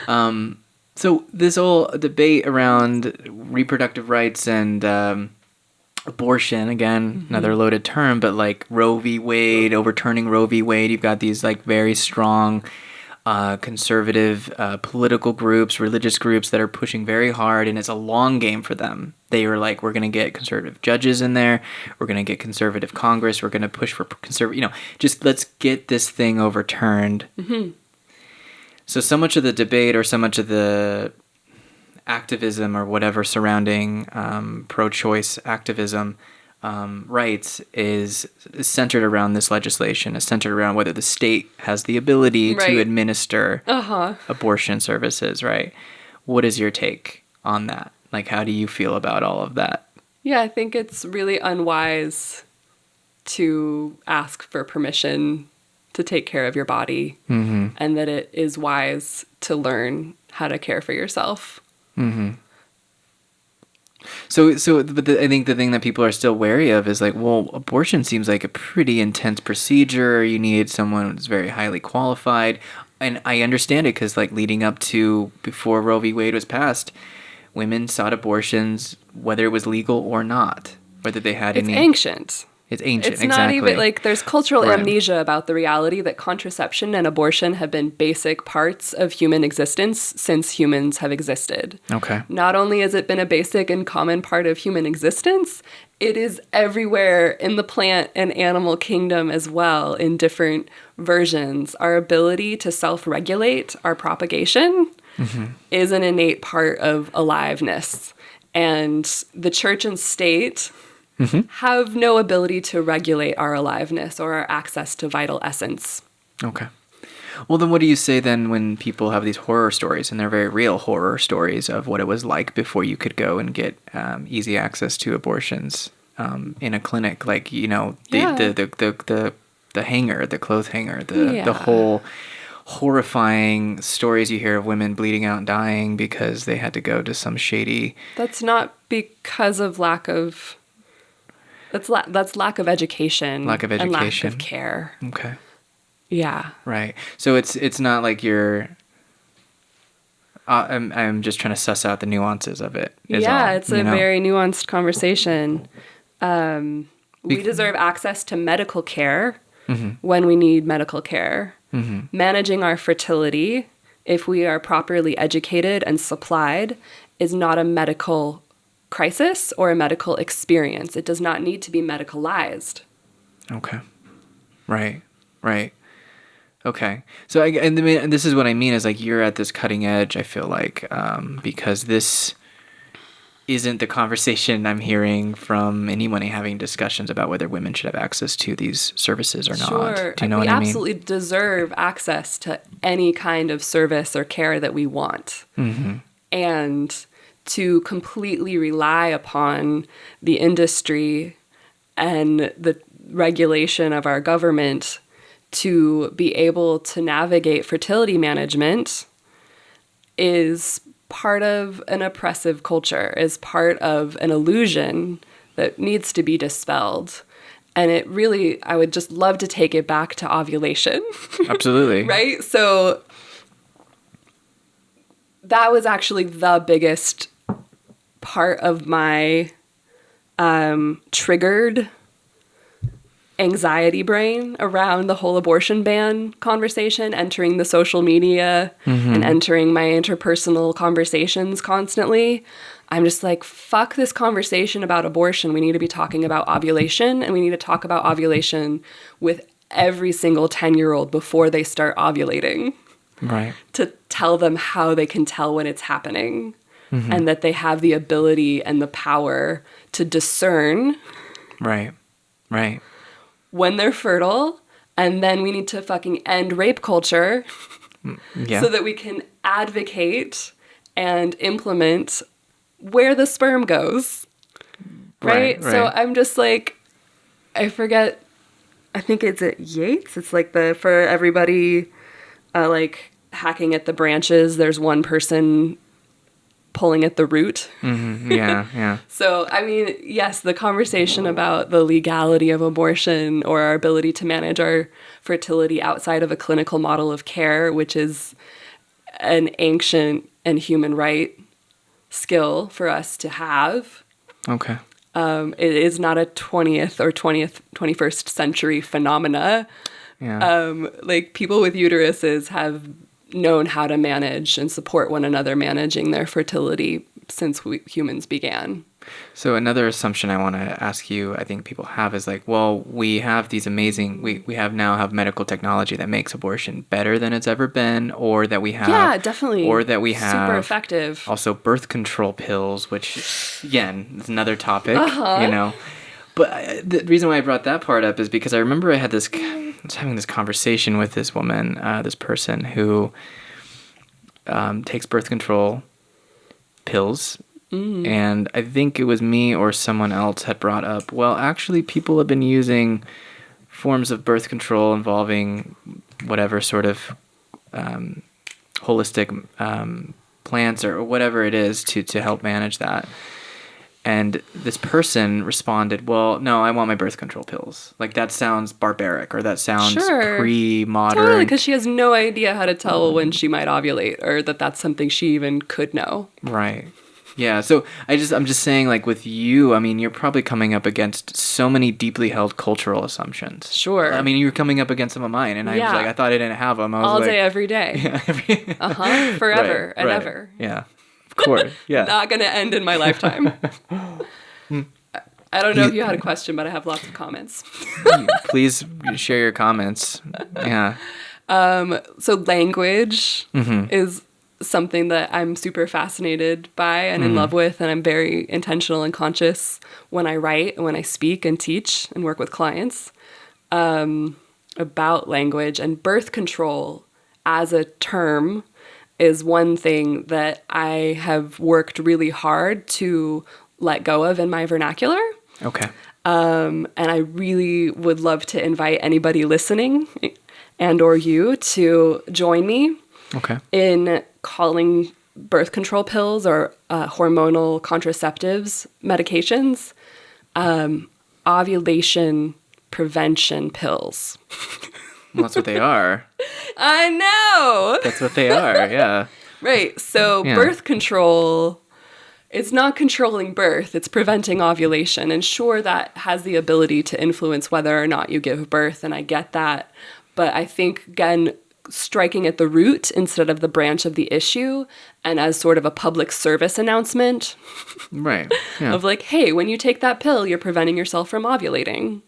Um, so this whole debate around reproductive rights and um, abortion again another loaded term but like roe v. Wade overturning roe v. Wade you've got these like very strong uh, conservative uh, political groups religious groups that are pushing very hard and it's a long game for them. They were like we're going to get conservative judges in there. We're going to get conservative congress. We're going to push for conservative you know just let's get this thing overturned so so much of the debate or so much of the activism or whatever surrounding um, pro-choice activism um, rights is, is centered around this legislation. Is centered around whether the state has the ability Right. to administer Uh-huh. abortion services. Right? What is your take on that? Like, how do you feel about all of that? Yeah, I think it's really unwise to ask for permission to take care of your body Mm-hmm. and that it is wise to learn how to care for yourself. So, so, but the, I think the thing that people are still wary of is like, well, abortion seems like a pretty intense procedure. You need someone who's very highly qualified, and I understand it because, like, leading up to before Roe v. Wade was passed, women sought abortions whether it was legal or not, whether they had It's any. ancient. It's ancient. Exactly. It's exactly. not even like there's cultural Right. amnesia about the reality that contraception and abortion have been basic parts of human existence since humans have existed. Okay. Not only has it been a basic and common part of human existence, it is everywhere in the plant and animal kingdom as well in different versions. Our ability to self regulate our propagation mm-hmm. is an innate part of aliveness. And the church and state have no ability to regulate our aliveness or our access to vital essence. Okay. Well, then what do you say then when people have these horror stories, and they're very real horror stories of what it was like before you could go and get um, easy access to abortions um, in a clinic? Like, you know, the, Yeah. the, the, the, the, the hanger, the clothes hanger, the, Yeah. the whole horrifying stories you hear of women bleeding out and dying because they had to go to some shady. That's not because of lack of that's la- that's lack of education, Lack of and lack education. of care. Okay. Yeah, Right. So it's it's not like you're. Uh, I'm I'm just trying to suss out the nuances of it. yeah, all, it's a know? very nuanced conversation. Um, we deserve access to medical care Mm-hmm. when we need medical care. Managing our fertility, if we are properly educated and supplied, is not a medical crisis or a medical experience. It does not need to be medicalized. Okay. Right. Right. Okay. So I and, and this is what I mean is like you're at this cutting edge. I feel like um, because this isn't the conversation I'm hearing from anyone having discussions about whether women should have access to these services or Sure. not. Do you know we what I mean? absolutely deserve access to any kind of service or care that we want. Mm-hmm. And to completely rely upon the industry and the regulation of our government to be able to navigate fertility management is part of an oppressive culture, is part of an illusion that needs to be dispelled. And it really, I would just love to take it back to ovulation, Absolutely. right? So that was actually the biggest part of my um, triggered anxiety brain around the whole abortion ban conversation, entering the social media and entering my interpersonal conversations constantly. I'm just like, fuck this conversation about abortion. We need to be talking about ovulation, and we need to talk about ovulation with every single 10 year old before they start ovulating Right. to tell them how they can tell when it's happening and that they have the ability and the power to discern Right. Right. when they're fertile. And then we need to fucking end rape culture Yeah. so that we can advocate and implement where the sperm goes. Right? Right, So. I'm just like, I forget, I think it's at Yates. It's like the, for everybody, uh, like hacking at the branches, there's one person pulling at the root. Mhm. yeah. Yeah. So, I mean, yes, the conversation about the legality of abortion or our ability to manage our fertility outside of a clinical model of care, which is an ancient and human right skill for us to have. Okay. Um, it is not a 20th or 20th, 21st century phenomena. Yeah. Um, like people with uteruses have known how to manage and support one another managing their fertility since we, humans began. So another assumption I want to ask you, I think people have is like, well, we have these amazing, we, we have now have medical technology that makes abortion better than it's ever been, or that we have, Yeah, definitely. or that we have super effective. also birth control pills, which again is another topic, Uh-huh. you know. But I, the reason why I brought that part up is because I remember I had this, I was having this conversation with this woman, uh, this person who um, takes birth control pills. And I think it was me or someone else had brought up, well, actually, people have been using forms of birth control involving whatever sort of um, holistic um, plants or whatever it is to, to help manage that. And this person responded, Well, no, I want my birth control pills. Like, that sounds barbaric or that sounds Sure. pre modern. Totally, because she has no idea how to tell when she might ovulate or that that's something she even could know. Right. Yeah. So I just I'm just saying like with you, I mean, you're probably coming up against so many deeply held cultural assumptions. Sure. I mean, you're coming up against some of mine, and I was like, I thought I didn't have them. I was All like, day, every day. Yeah, every- Uh huh. Forever Right, and right. ever. Yeah. Course. Yeah. Not going to end in my lifetime. I don't know if you had a question, but I have lots of comments. Please share your comments. Yeah. So, language Mm-hmm. is something that I'm super fascinated by and in Mm-hmm. love with, and I'm very intentional and conscious when I write and when I speak and teach and work with clients um, about language. And birth control as a term is one thing that I have worked really hard to let go of in my vernacular. Okay. Um, and I really would love to invite anybody listening and or you to join me Okay. in calling birth control pills or uh, hormonal contraceptives medications um, ovulation prevention pills. Well, that's what they are. I know. That's what they are. Yeah. Right. So Yeah. birth control it's not controlling birth, it's preventing ovulation. And sure that has the ability to influence whether or not you give birth and I get that. But I think again striking at the root instead of the branch of the issue and as sort of a public service announcement Right. Yeah. of like, hey, when you take that pill, you're preventing yourself from ovulating.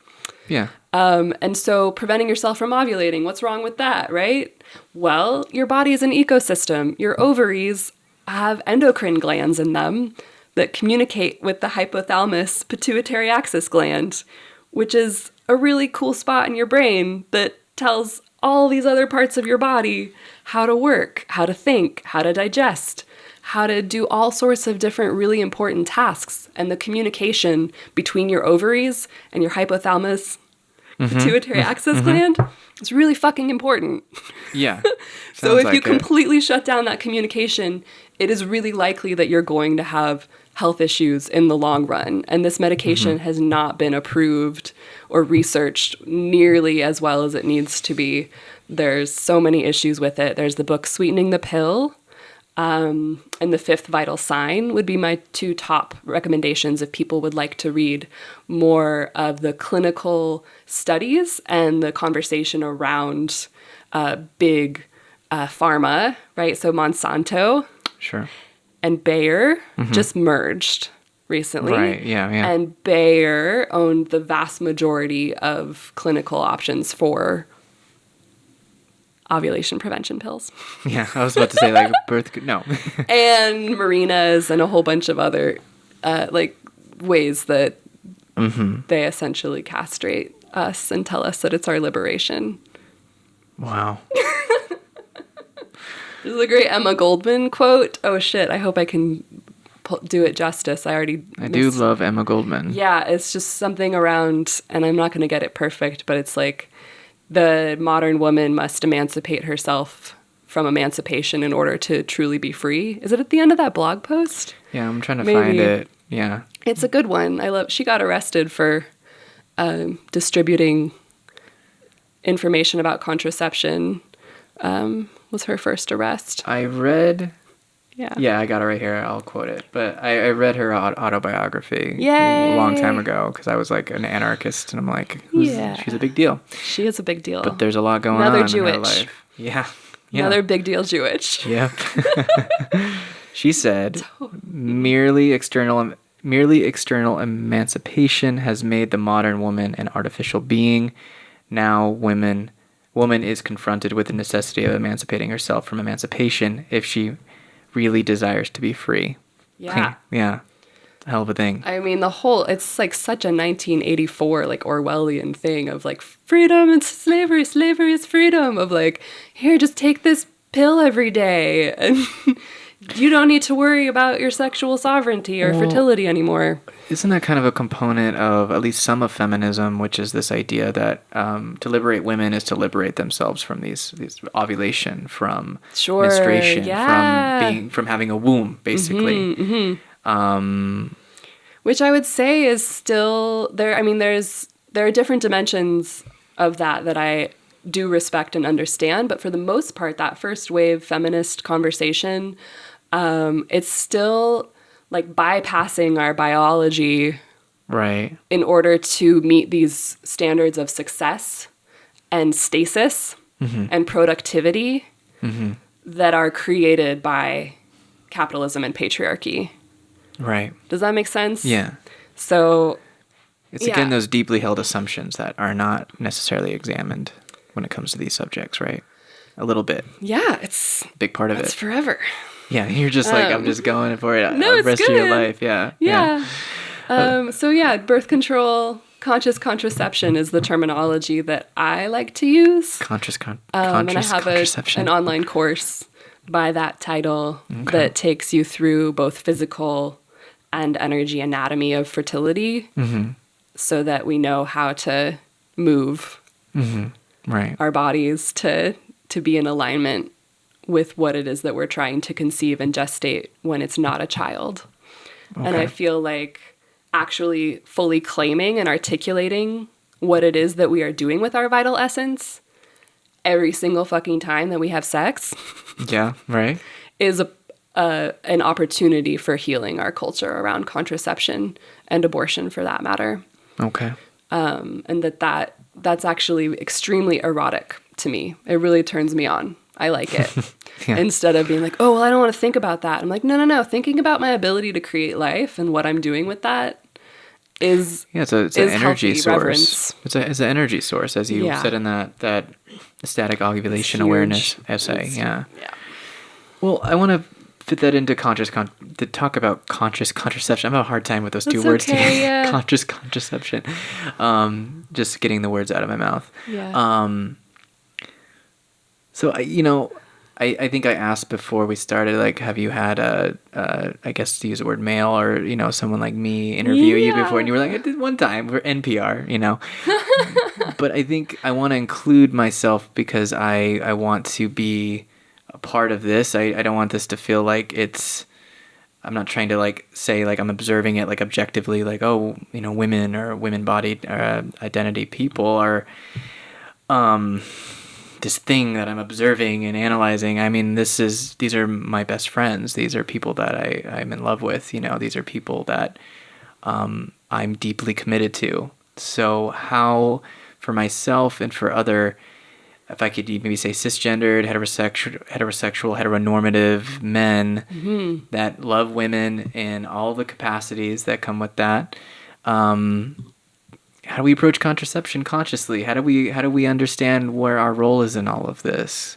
yeah. Um, and so preventing yourself from ovulating, what's wrong with that, right? Well, your body is an ecosystem. Your ovaries have endocrine glands in them that communicate with the hypothalamus pituitary axis gland, which is a really cool spot in your brain that tells all these other parts of your body how to work, how to think, how to digest, how to do all sorts of different really important tasks. And the communication between your ovaries and your hypothalamus Mm-hmm. pituitary mm-hmm. axis mm-hmm. gland. It's really fucking important. Yeah. So if you like it. completely shut down that communication, it is really likely that you're going to have health issues in the long run. And this medication Mm-hmm. has not been approved or researched nearly as well as it needs to be. There's so many issues with it. There's the book Sweetening the Pill um, and the fifth vital sign would be my two top recommendations if people would like to read more of the clinical studies and the conversation around uh, big uh, pharma, right? So Monsanto Sure. and Bayer just merged recently. Mm-hmm. Right, yeah, yeah. And Bayer owned the vast majority of clinical options for ovulation prevention pills Yeah, I was about to say like birth. No. and Mirenas and a whole bunch of other uh, like ways that Mm-hmm. they essentially castrate us and tell us that it's our liberation. wow. This is a great Emma Goldman quote. Oh shit! I hope I can do it justice. I already. I do love Emma Goldman. Yeah, it's just something around, and I'm not going to get it perfect, but it's like the modern woman must emancipate herself from emancipation in order to truly be free. Is it at the end of that blog post? Yeah, I'm trying to find it. Yeah. It's a good one. I love. She got arrested for um, distributing information about contraception. Um, was her first arrest? I read. Yeah. Yeah, I got it right here. I'll quote it. But I, I read her autobiography Yay! a long time ago because I was like an anarchist, and I'm like, who's, Yeah. she's a big deal. She is a big deal. But there's a lot going Another on in her Jewish. life. Yeah. Yeah. Another big deal Jewish. Yep. she said, merely external merely external emancipation has made the modern woman an artificial being. Now women woman is confronted with the necessity of emancipating herself from emancipation if she really desires to be free. Yeah. yeah. Hell of a thing. I mean, the whole, it's like such a 1984, like Orwellian thing of like freedom and slavery, slavery is freedom, of like, here, just take this pill every day. And you don't need to worry about your sexual sovereignty or Well- fertility anymore. Isn't that kind of a component of at least some of feminism, which is this idea that um, to liberate women is to liberate themselves from these, these ovulation, from Sure, menstruation, yeah. from being from having a womb, basically. Um, Which I would say is still there. I mean, there's, there are different dimensions of that that I do respect and understand, but for the most part, that first wave feminist conversation, um, it's still like bypassing our biology right. in order to meet these standards of success and stasis and productivity that are created by capitalism and patriarchy. Right. Does that make sense? Yeah. So, It's again those deeply held assumptions that are not necessarily examined when it comes to these subjects, right? A little bit. yeah, it's Big part of it. it's it. forever. Yeah. You're just like, I'm Um, just going for it no, the rest of your good. life. Yeah. Yeah. Um, so yeah, birth control, conscious contraception is the terminology that I like to use. Conscious, con- Um, and I conscious have a, an online course by that title that takes you through both physical and energy anatomy of fertility Mm-hmm. so that we know how to move right. our bodies to to be in alignment with what it is that we're trying to conceive and gestate when it's not a child. And I feel like actually fully claiming and articulating what it is that we are doing with our vital essence every single fucking time that we have sex Yeah. Right. is a, a an opportunity for healing our culture around contraception and abortion for that matter Okay. um, and that that that's actually extremely erotic to me. It really turns me on. I like it. Yeah. Instead of being like, oh, well, I don't want to think about that. I'm like, no, no, no. Thinking about my ability to create life and what I'm doing with that is Yeah, it's, a, it's an energy source. reverence. It's a it's an energy source, as you Yeah. said in that that static ovulation awareness essay. It's- yeah. yeah. Well, I want to fit that into conscious con- to talk about conscious contraception. I'm having a hard time with those two That's words okay, together. yeah. conscious contraception. Um, just getting the words out of my mouth. Yeah. Um, so I, you know, I, I think I asked before we started, like, have you had a, uh, I guess to use the word male or you know someone like me interview you before, and you were like, I did one time for NPR, you know. but I think I want to include myself because I I want to be a part of this. I, I don't want this to feel like it's I'm not trying to like say like I'm observing it like objectively like oh you know women or women bodied uh, identity people are um this thing that I'm observing and analyzing. I mean, this is these are my best friends. These are people that I I'm in love with. You know, these are people that um, I'm deeply committed to. So how for myself and for other if I could maybe say cisgendered, heterosexual, heterosexual, heteronormative men Mm-hmm. that love women in all the capacities that come with that. Um, how do we approach contraception consciously? How do we how do we understand where our role is in all of this?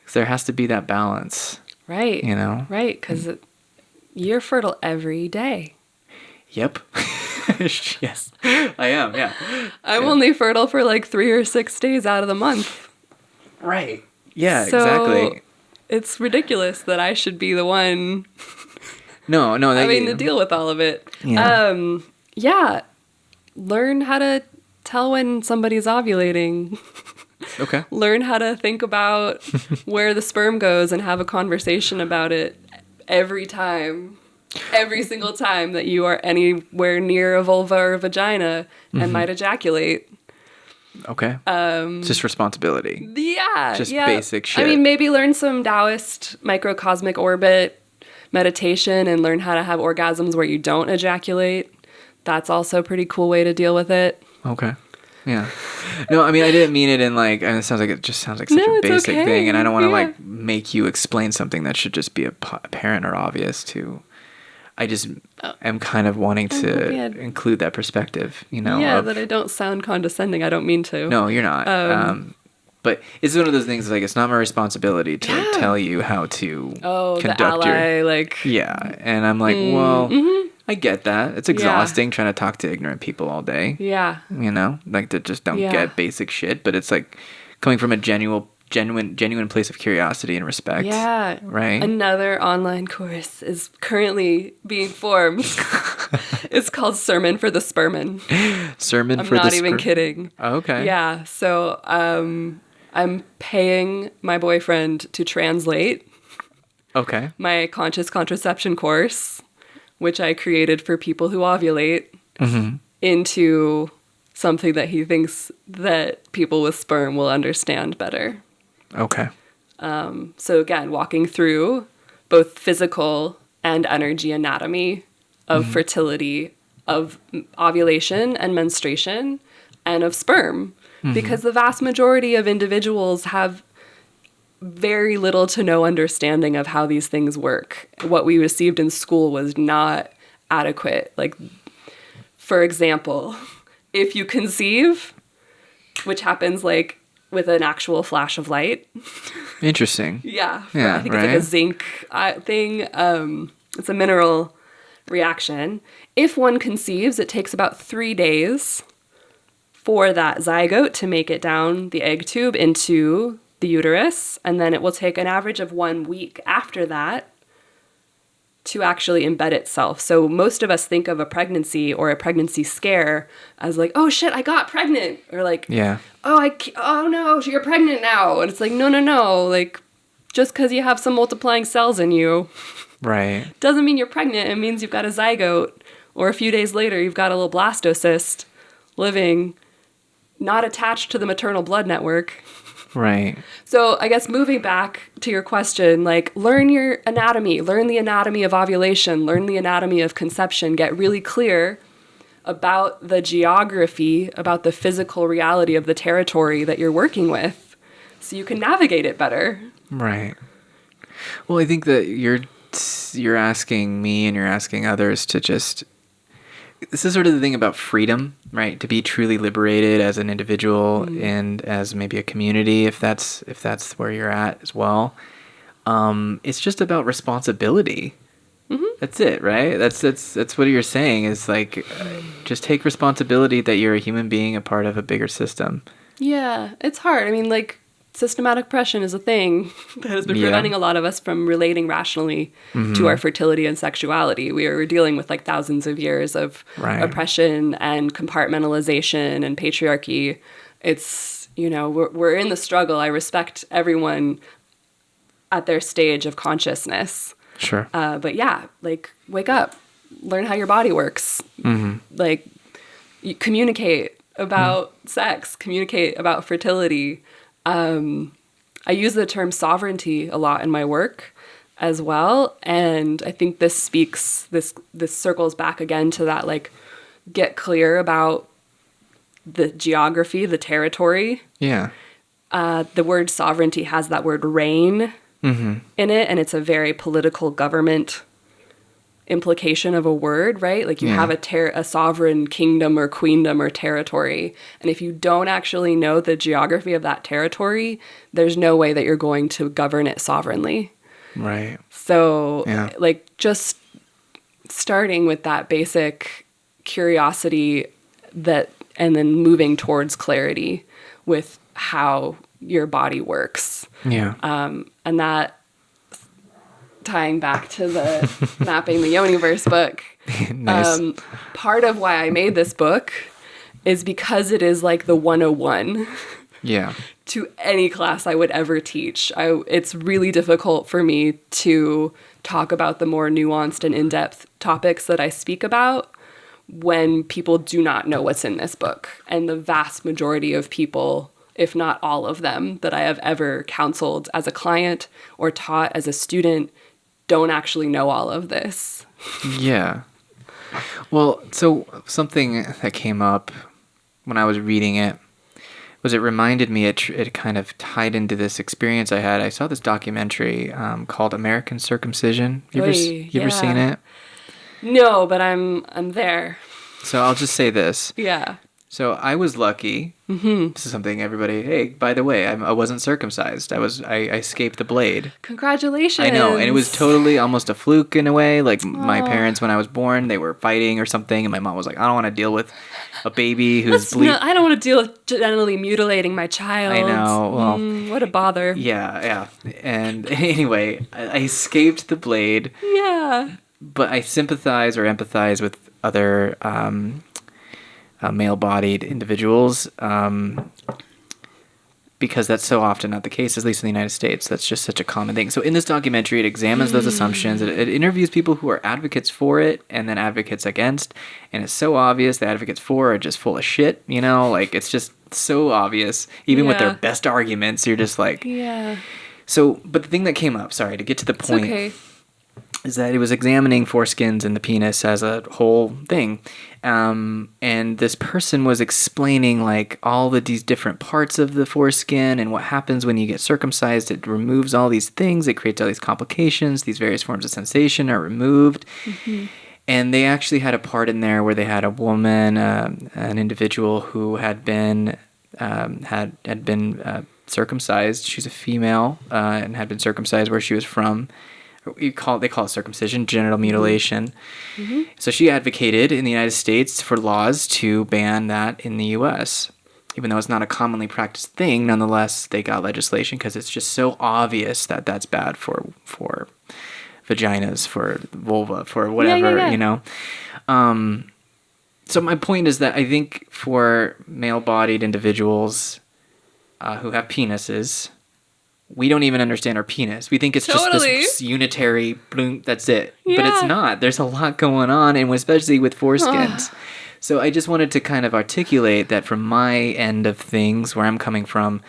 Because there has to be that balance, Right. you know. Right. Because you're fertile every day. Yep. yes, I am. Yeah. I'm Yeah. only fertile for like three or six days out of the month. Right. Yeah. So, exactly. It's ridiculous that I should be the one No. No. That, having to deal with all of it. Yeah. Um, yeah. Learn how to tell when somebody's ovulating. Okay. Learn how to think about where the sperm goes and have a conversation about it every time. Every single time that you are anywhere near a vulva or a vagina Mm-hmm. and might ejaculate. Okay. Um. Just responsibility. Yeah. Just yeah. basic shit. I mean, maybe learn some Taoist microcosmic orbit meditation and learn how to have orgasms where you don't ejaculate. That's also a pretty cool way to deal with it. Okay. Yeah. No, I mean I didn't mean it in like. And it sounds like it just sounds like such No, a basic okay. thing, and I don't want to Yeah. like make you explain something that should just be apparent or obvious to. I just am kind of wanting to Oh. include that perspective, you know. yeah, of- that I don't sound condescending. I don't mean to. no, you're not. Um, Um, but it's one of those things like it's not my responsibility to Yeah. tell you how to Oh, the conduct your ally, like. Yeah, and I'm like, well, I get that. It's exhausting trying to talk to ignorant people all day. Yeah. You know, like that just don't Yeah. get basic shit. But it's like coming from a genuine, genuine, genuine place of curiosity and respect. Yeah. Right. Another online course is currently being formed. it's called Sermon for the Spermin. Sermon I'm for not even kidding. Okay. Yeah. So um, I'm paying my boyfriend to translate Okay. my conscious contraception course, which I created for people who ovulate, Mm-hmm. into something that he thinks that people with sperm will understand better. Okay. Um, so again, walking through both physical and energy anatomy of mm-hmm. fertility, of ovulation and menstruation, and of sperm, mm-hmm. because the vast majority of individuals have very little to no understanding of how these things work. What we received in school was not adequate. Like, for example, if you conceive, which happens like with an actual flash of light, Interesting. yeah, Yeah, I think it's like a zinc uh, thing. Um, it's a mineral reaction. If one conceives, it takes about three days for that zygote to make it down the egg tube into the uterus, and then it will take an average of one week after that to actually embed itself. So most of us think of a pregnancy or a pregnancy scare as like, oh shit, I got pregnant, or like, Yeah. oh I oh no you're pregnant now and it's like no no no like just because you have some multiplying cells in you Right. doesn't mean you're pregnant it means you've got a zygote or a few days later you've got a little blastocyst living not attached to the maternal blood network Right. so i guess moving back to your question like learn your anatomy learn the anatomy of ovulation learn the anatomy of conception get really clear about the geography, about the physical reality of the territory that you're working with so you can navigate it better. Right. Well, I think that you're you're asking me and you're asking others to just this is sort of the thing about freedom, right? To be truly liberated as an individual and as maybe a community if that's if that's where you're at as well. Um, it's just about responsibility. That's it, right? That's that's that's what you're saying is like uh, just take responsibility that you're a human being, a part of a bigger system. Yeah, it's hard. I mean, like, systematic oppression is a thing that has been Yeah. preventing a lot of us from relating rationally to our fertility and sexuality. We are dealing with like thousands of years of Right. oppression and compartmentalization and patriarchy. It's, you know, we're, we're in the struggle. I respect everyone at their stage of consciousness. Sure. Uh, but yeah, like wake up, learn how your body works, Mm. like you communicate about sex, communicate about fertility, Um, I use the term sovereignty a lot in my work as well, and I think this speaks this this circles back again to that like get clear about the geography, the territory. Yeah. Uh, the word sovereignty has that word reign in it, and it's a very political government implication of a word, right? Like you Yeah. have a ter- a sovereign kingdom or queendom or territory, and if you don't actually know the geography of that territory, there's no way that you're going to govern it sovereignly. Right. So, Yeah. like, just starting with that basic curiosity that, and then moving towards clarity with how your body works. Yeah. Um, and that tying back to the mapping the Yoniverse book. nice. Um, part of why I made this book is because it is like the 101 yeah. to any class I would ever teach. I, it's really difficult for me to talk about the more nuanced and in depth topics that I speak about when people do not know what's in this book. And the vast majority of people, if not all of them, that I have ever counseled as a client or taught as a student, don't actually know all of this. Yeah. Well, so something that came up when I was reading it was it reminded me it tr- it kind of tied into this experience I had. I saw this documentary um, called American Circumcision. You ever Oy, you ever seen it? No, but I'm I'm there. So I'll just say this. Yeah. So I was lucky. Mm-hmm. This is something everybody. Hey, by the way, I'm, I wasn't circumcised. I was. I, I escaped the blade. Congratulations. I know, and it was totally almost a fluke in a way. Like my parents, when I was born, they were fighting or something, and my mom was like, "I don't want to deal with a baby who's bleeding." no- I don't want to deal with genitally mutilating my child. I know, well- Mm, what a bother. Yeah, yeah. And anyway, I, I escaped the blade, Yeah. but I sympathize or empathize with other um, uh, male-bodied individuals um, because that's so often not the case, at least in the United States. That's just such a common thing. So in this documentary, it examines those assumptions. It, it interviews people who are advocates for it and then advocates against, and it's so obvious the advocates for are just full of shit. You know, like it's just so obvious. Even with their Yeah. best arguments, you're just like, Yeah. so. But the thing that came up, sorry, to get to the point okay. Is that it was examining foreskins and the penis as a whole thing. Um, and this person was explaining like all of these different parts of the foreskin and what happens when you get circumcised. It removes all these things, it creates all these complications, these various forms of sensation are removed. And they actually had a part in there where they had a woman, um an individual who had been um, had had been uh, circumcised. She's a female uh, and had been circumcised where she was from you call they call it circumcision, genital mutilation. So she advocated in the United States for laws to ban that in the U.S. Even though it's not a commonly practiced thing, nonetheless they got legislation because it's just so obvious that that's bad for for vaginas, for vulva, for whatever yeah. you know. Um, so my point is that I think for male-bodied individuals uh, who have penises, we don't even understand our penis. We think it's just this unitary bloom. That's it. Yeah. But it's not. There's a lot going on, and especially with foreskins. so I just wanted to kind of articulate that from my end of things, where I'm coming from,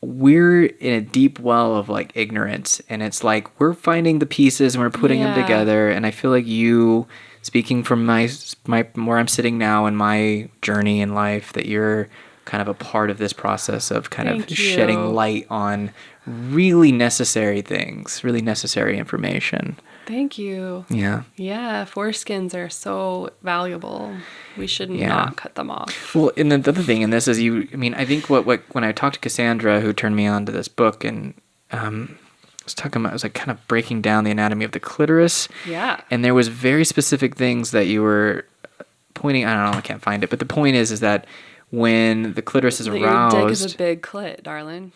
we're in a deep well of like ignorance, and it's like we're finding the pieces and we're putting them together. And I feel like you, speaking from my my where I'm sitting now in my journey in life, that you're kind of a part of this process of kind Thank of shedding light on really necessary things, really necessary information. Thank you. Yeah. Yeah, foreskins are so valuable. We should Yeah. not cut them off. Well, and the other thing in this is you. I mean, I think what what when I talked to Cassandra, who turned me on to this book, and um, I was talking about, I was like kind of breaking down the anatomy of the clitoris, Yeah. and there was very specific things that you were pointing. I don't know, I can't find it, but the point is, is that when the clitoris is That your dick is a big clit, darling.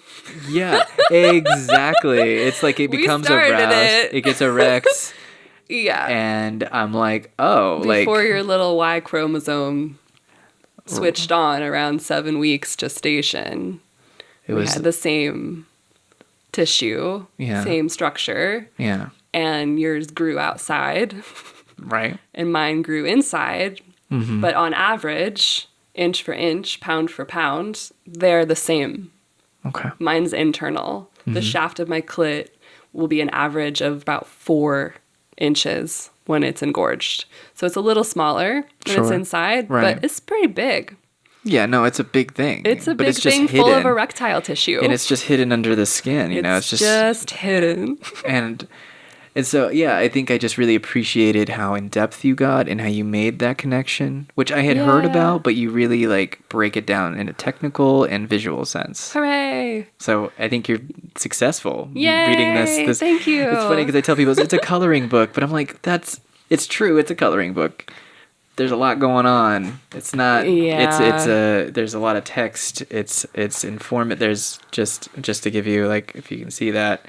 yeah, exactly. It's like it becomes aroused, it. it gets erect, Yeah. and I'm like, oh, Before like your little Y chromosome switched on around seven weeks gestation, it we was, had the same tissue, Yeah. same structure, yeah, and yours grew outside right, and mine grew inside. Mm-hmm. But on average, inch for inch, pound for pound, they're the same. Okay. Mine's internal. Mm-hmm. The shaft of my clit will be an average of about four inches when it's engorged. So it's a little smaller when it's inside, Right. but it's pretty big. Yeah, no, it's a big thing. It's a but big it's just thing full of erectile tissue. and it's just hidden under the skin. You know, it's just, just hidden. and and so yeah, I think I just really appreciated how in depth you got and how you made that connection, which I had heard about, but you really like break it down in a technical and visual sense. Hooray! So I think you're successful Yay! reading this. this Thank you. It's funny because I tell people it's a coloring book, but I'm like, that's it's true. It's a coloring book. There's a lot going on. It's not. Yeah. It's it's a. There's a lot of text. It's it's informative. There's just just to give you like if you can see that,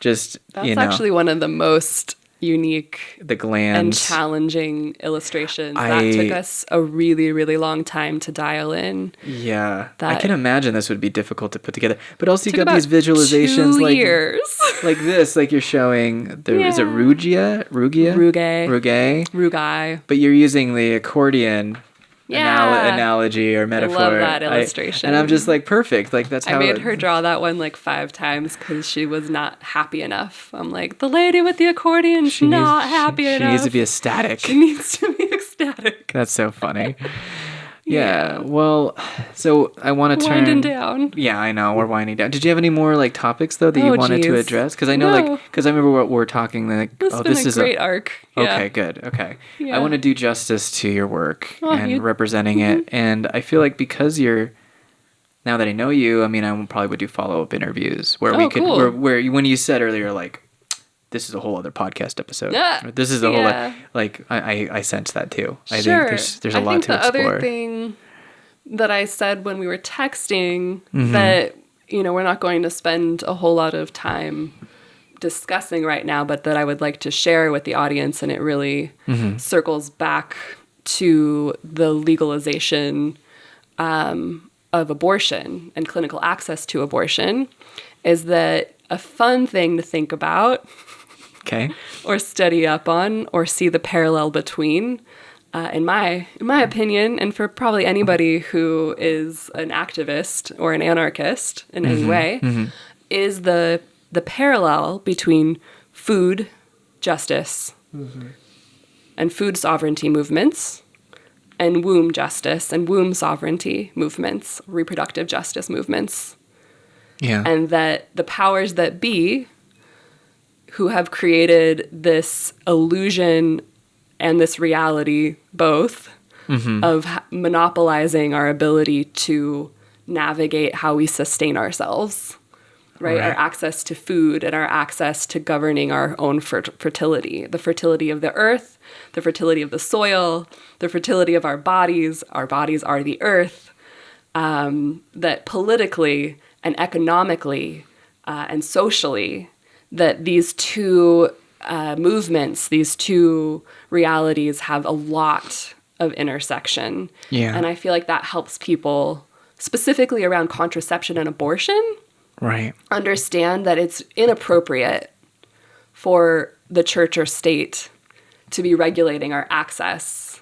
just That's you know actually one of the most unique the gland and challenging illustrations. I- that took us a really, really long time to dial in. yeah, I can imagine this would be difficult to put together. But also you got these visualizations like years. like this, like you're showing. The, Is it Rugia? Rugia? Rugae. Rugae. Rugai. But you're using the accordion anal- Yeah. analogy or metaphor. I love that I- illustration. and I'm just like, perfect. Like that's how I made it- her draw that one like five times because she was not happy enough. I'm like, the lady with the accordion. She's not she- happy she, enough. needs to be ecstatic. She needs to be ecstatic. That's so funny. Yeah. Yeah. Well, so I want to turn. Winding down. Yeah, I know we're winding down. Did you have any more like topics though that you Oh, wanted to address? Because I know like because I remember what we're talking like. It's oh, this a is great arc. Yeah. Okay, good. Okay. yeah. I want to do justice to your work Oh, and you- Mm-hmm. representing it. And I feel like because you're now that I know you, I mean, I probably would do follow up interviews where we Oh, could cool. where, where you- when you said earlier like this is a whole other podcast episode. Yeah. This is a whole Yeah. like I, I I sense that too. I sure. think there's there's a I lot think to the explore. other thing that I said when we were texting Mm-hmm. that you know we're not going to spend a whole lot of time discussing right now, but that I would like to share with the audience, and it really Mm-hmm. circles back to the legalization um, of abortion and clinical access to abortion, is that a fun thing to think about Okay. or study up on or see the parallel between uh, in my in my opinion and for probably anybody who is an activist or an anarchist in any mm-hmm. way mm-hmm. is the the parallel between food justice mm-hmm. and food sovereignty movements and womb justice and womb sovereignty movements reproductive justice movements Yeah. and that the powers that be who have created this illusion and this reality both of monopolizing our ability to navigate how we sustain ourselves right, our access to food and our access to governing our own fer- fertility. The fertility of the earth the fertility of the soil the fertility of our bodies. Our bodies are the earth um, that politically and economically uh, and socially that these two uh, movements these two realities have a lot of intersection Yeah. and i feel like that helps people specifically around contraception and abortion right. understand that it's inappropriate for the church or state to be regulating our access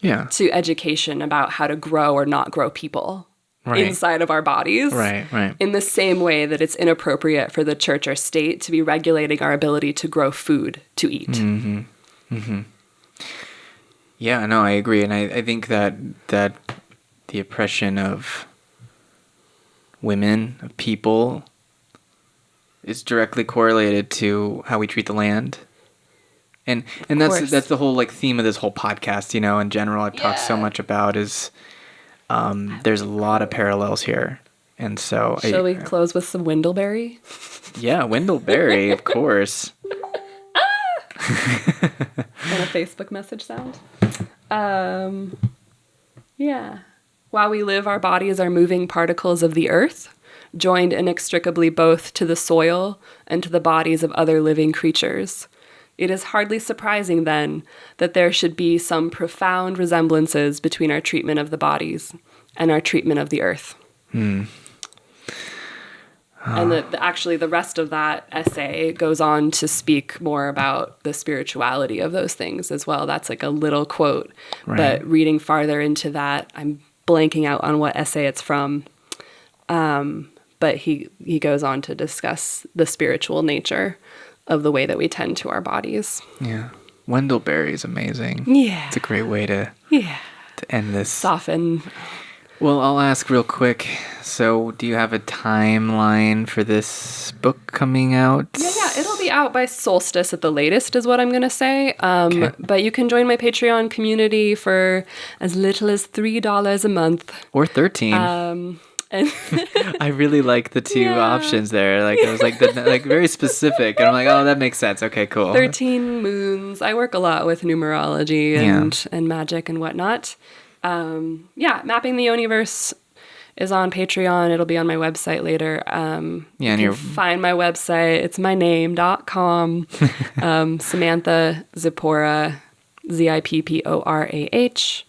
Yeah. to education about how to grow or not grow people Right. inside of our bodies. Right. Right. In the same way that it's inappropriate for the church or state to be regulating our ability to grow food to eat. Mm-hmm. Mm-hmm. Yeah, no, I agree, and I, I think that that the oppression of women, of people, is directly correlated to how we treat the land. And and that's course. that's the whole like theme of this whole podcast, you know, in general I've talked so much about is um, there's a lot of parallels here. And so I- Shall we close with some Wendell Berry? yeah, Wendell Berry, of course. and a Facebook message sound. Um, yeah. While we live, our bodies are moving particles of the earth, joined inextricably both to the soil and to the bodies of other living creatures. It is hardly surprising, then, that there should be some profound resemblances between our treatment of the bodies and our treatment of the earth. And the, the, actually, the rest of that essay goes on to speak more about the spirituality of those things as well. That's like a little quote. Right. But reading farther into that, I'm blanking out on what essay it's from. Um, but he he goes on to discuss the spiritual nature of the way that we tend to our bodies. Yeah. Wendell Berry is amazing. Yeah. It's a great way to, Yeah. to end this. Soften. Well, I'll ask real quick. So, do you have a timeline for this book coming out? Yeah, yeah, it'll be out by solstice at the latest, is what I'm gonna say. Um, Okay. But you can join my Patreon community for as little as three dollars a month. Or 13. Um, and I really like the two Yeah. options there. Like it was like the, like very specific, and I'm like, oh, that makes sense. Okay, cool. 13 moons. I work a lot with numerology and, and magic and whatnot. Um, yeah, Mapping the Yoniverse is on Patreon. It'll be on my website later. Um, Yeah, and you can find my website. It's my name.com. um, Samantha Zipporah, Z I P P O R A H.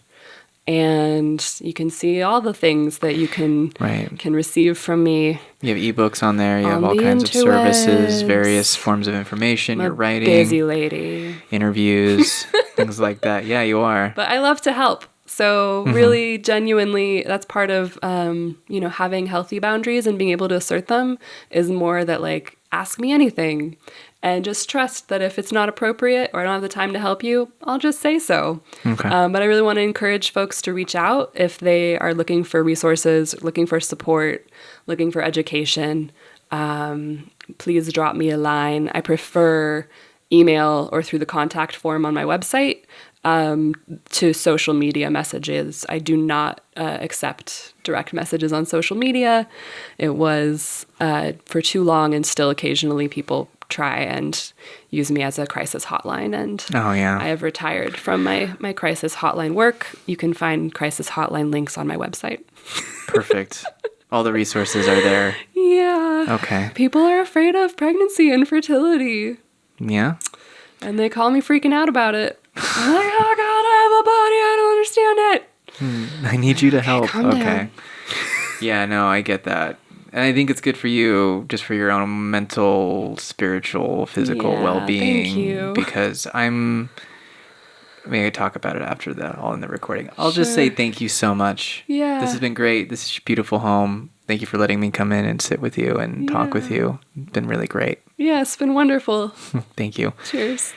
And you can see all the things that you can Right. can receive from me. You have ebooks on there. You have all kinds of services, various forms of information. You're writing, busy lady. interviews, things like that. Yeah, you are. but I love to help. So Mm-hmm. really, genuinely, that's part of um, you know having healthy boundaries and being able to assert them is more that like ask me anything, and just trust that if it's not appropriate or I don't have the time to help you, I'll just say so. Okay. Um, but I really want to encourage folks to reach out if they are looking for resources, looking for support, looking for education. Um, please drop me a line. I prefer email or through the contact form on my website um, to social media messages. I do not uh, accept direct messages on social media. It was uh, for too long, and still occasionally people try and use me as a crisis hotline. And Oh yeah. I have retired from my, my crisis hotline work. You can find crisis hotline links on my website. Perfect. all the resources are there. Yeah. Okay. People are afraid of pregnancy and fertility, Yeah. and they call me freaking out about it. I'm like, oh God, I have a body. I don't understand it. Hmm. I need you to help. calm okay. Yeah, no, I get that. And I think it's good for you just for your own mental, spiritual, physical Yeah, well being. thank you. Because I'm maybe I talk about it after the all in the recording. I'll just say thank you so much. Yeah. This has been great. This is your beautiful home. Thank you for letting me come in and sit with you and talk with you. It's been really great. Yeah, it's been wonderful. Thank you. Cheers.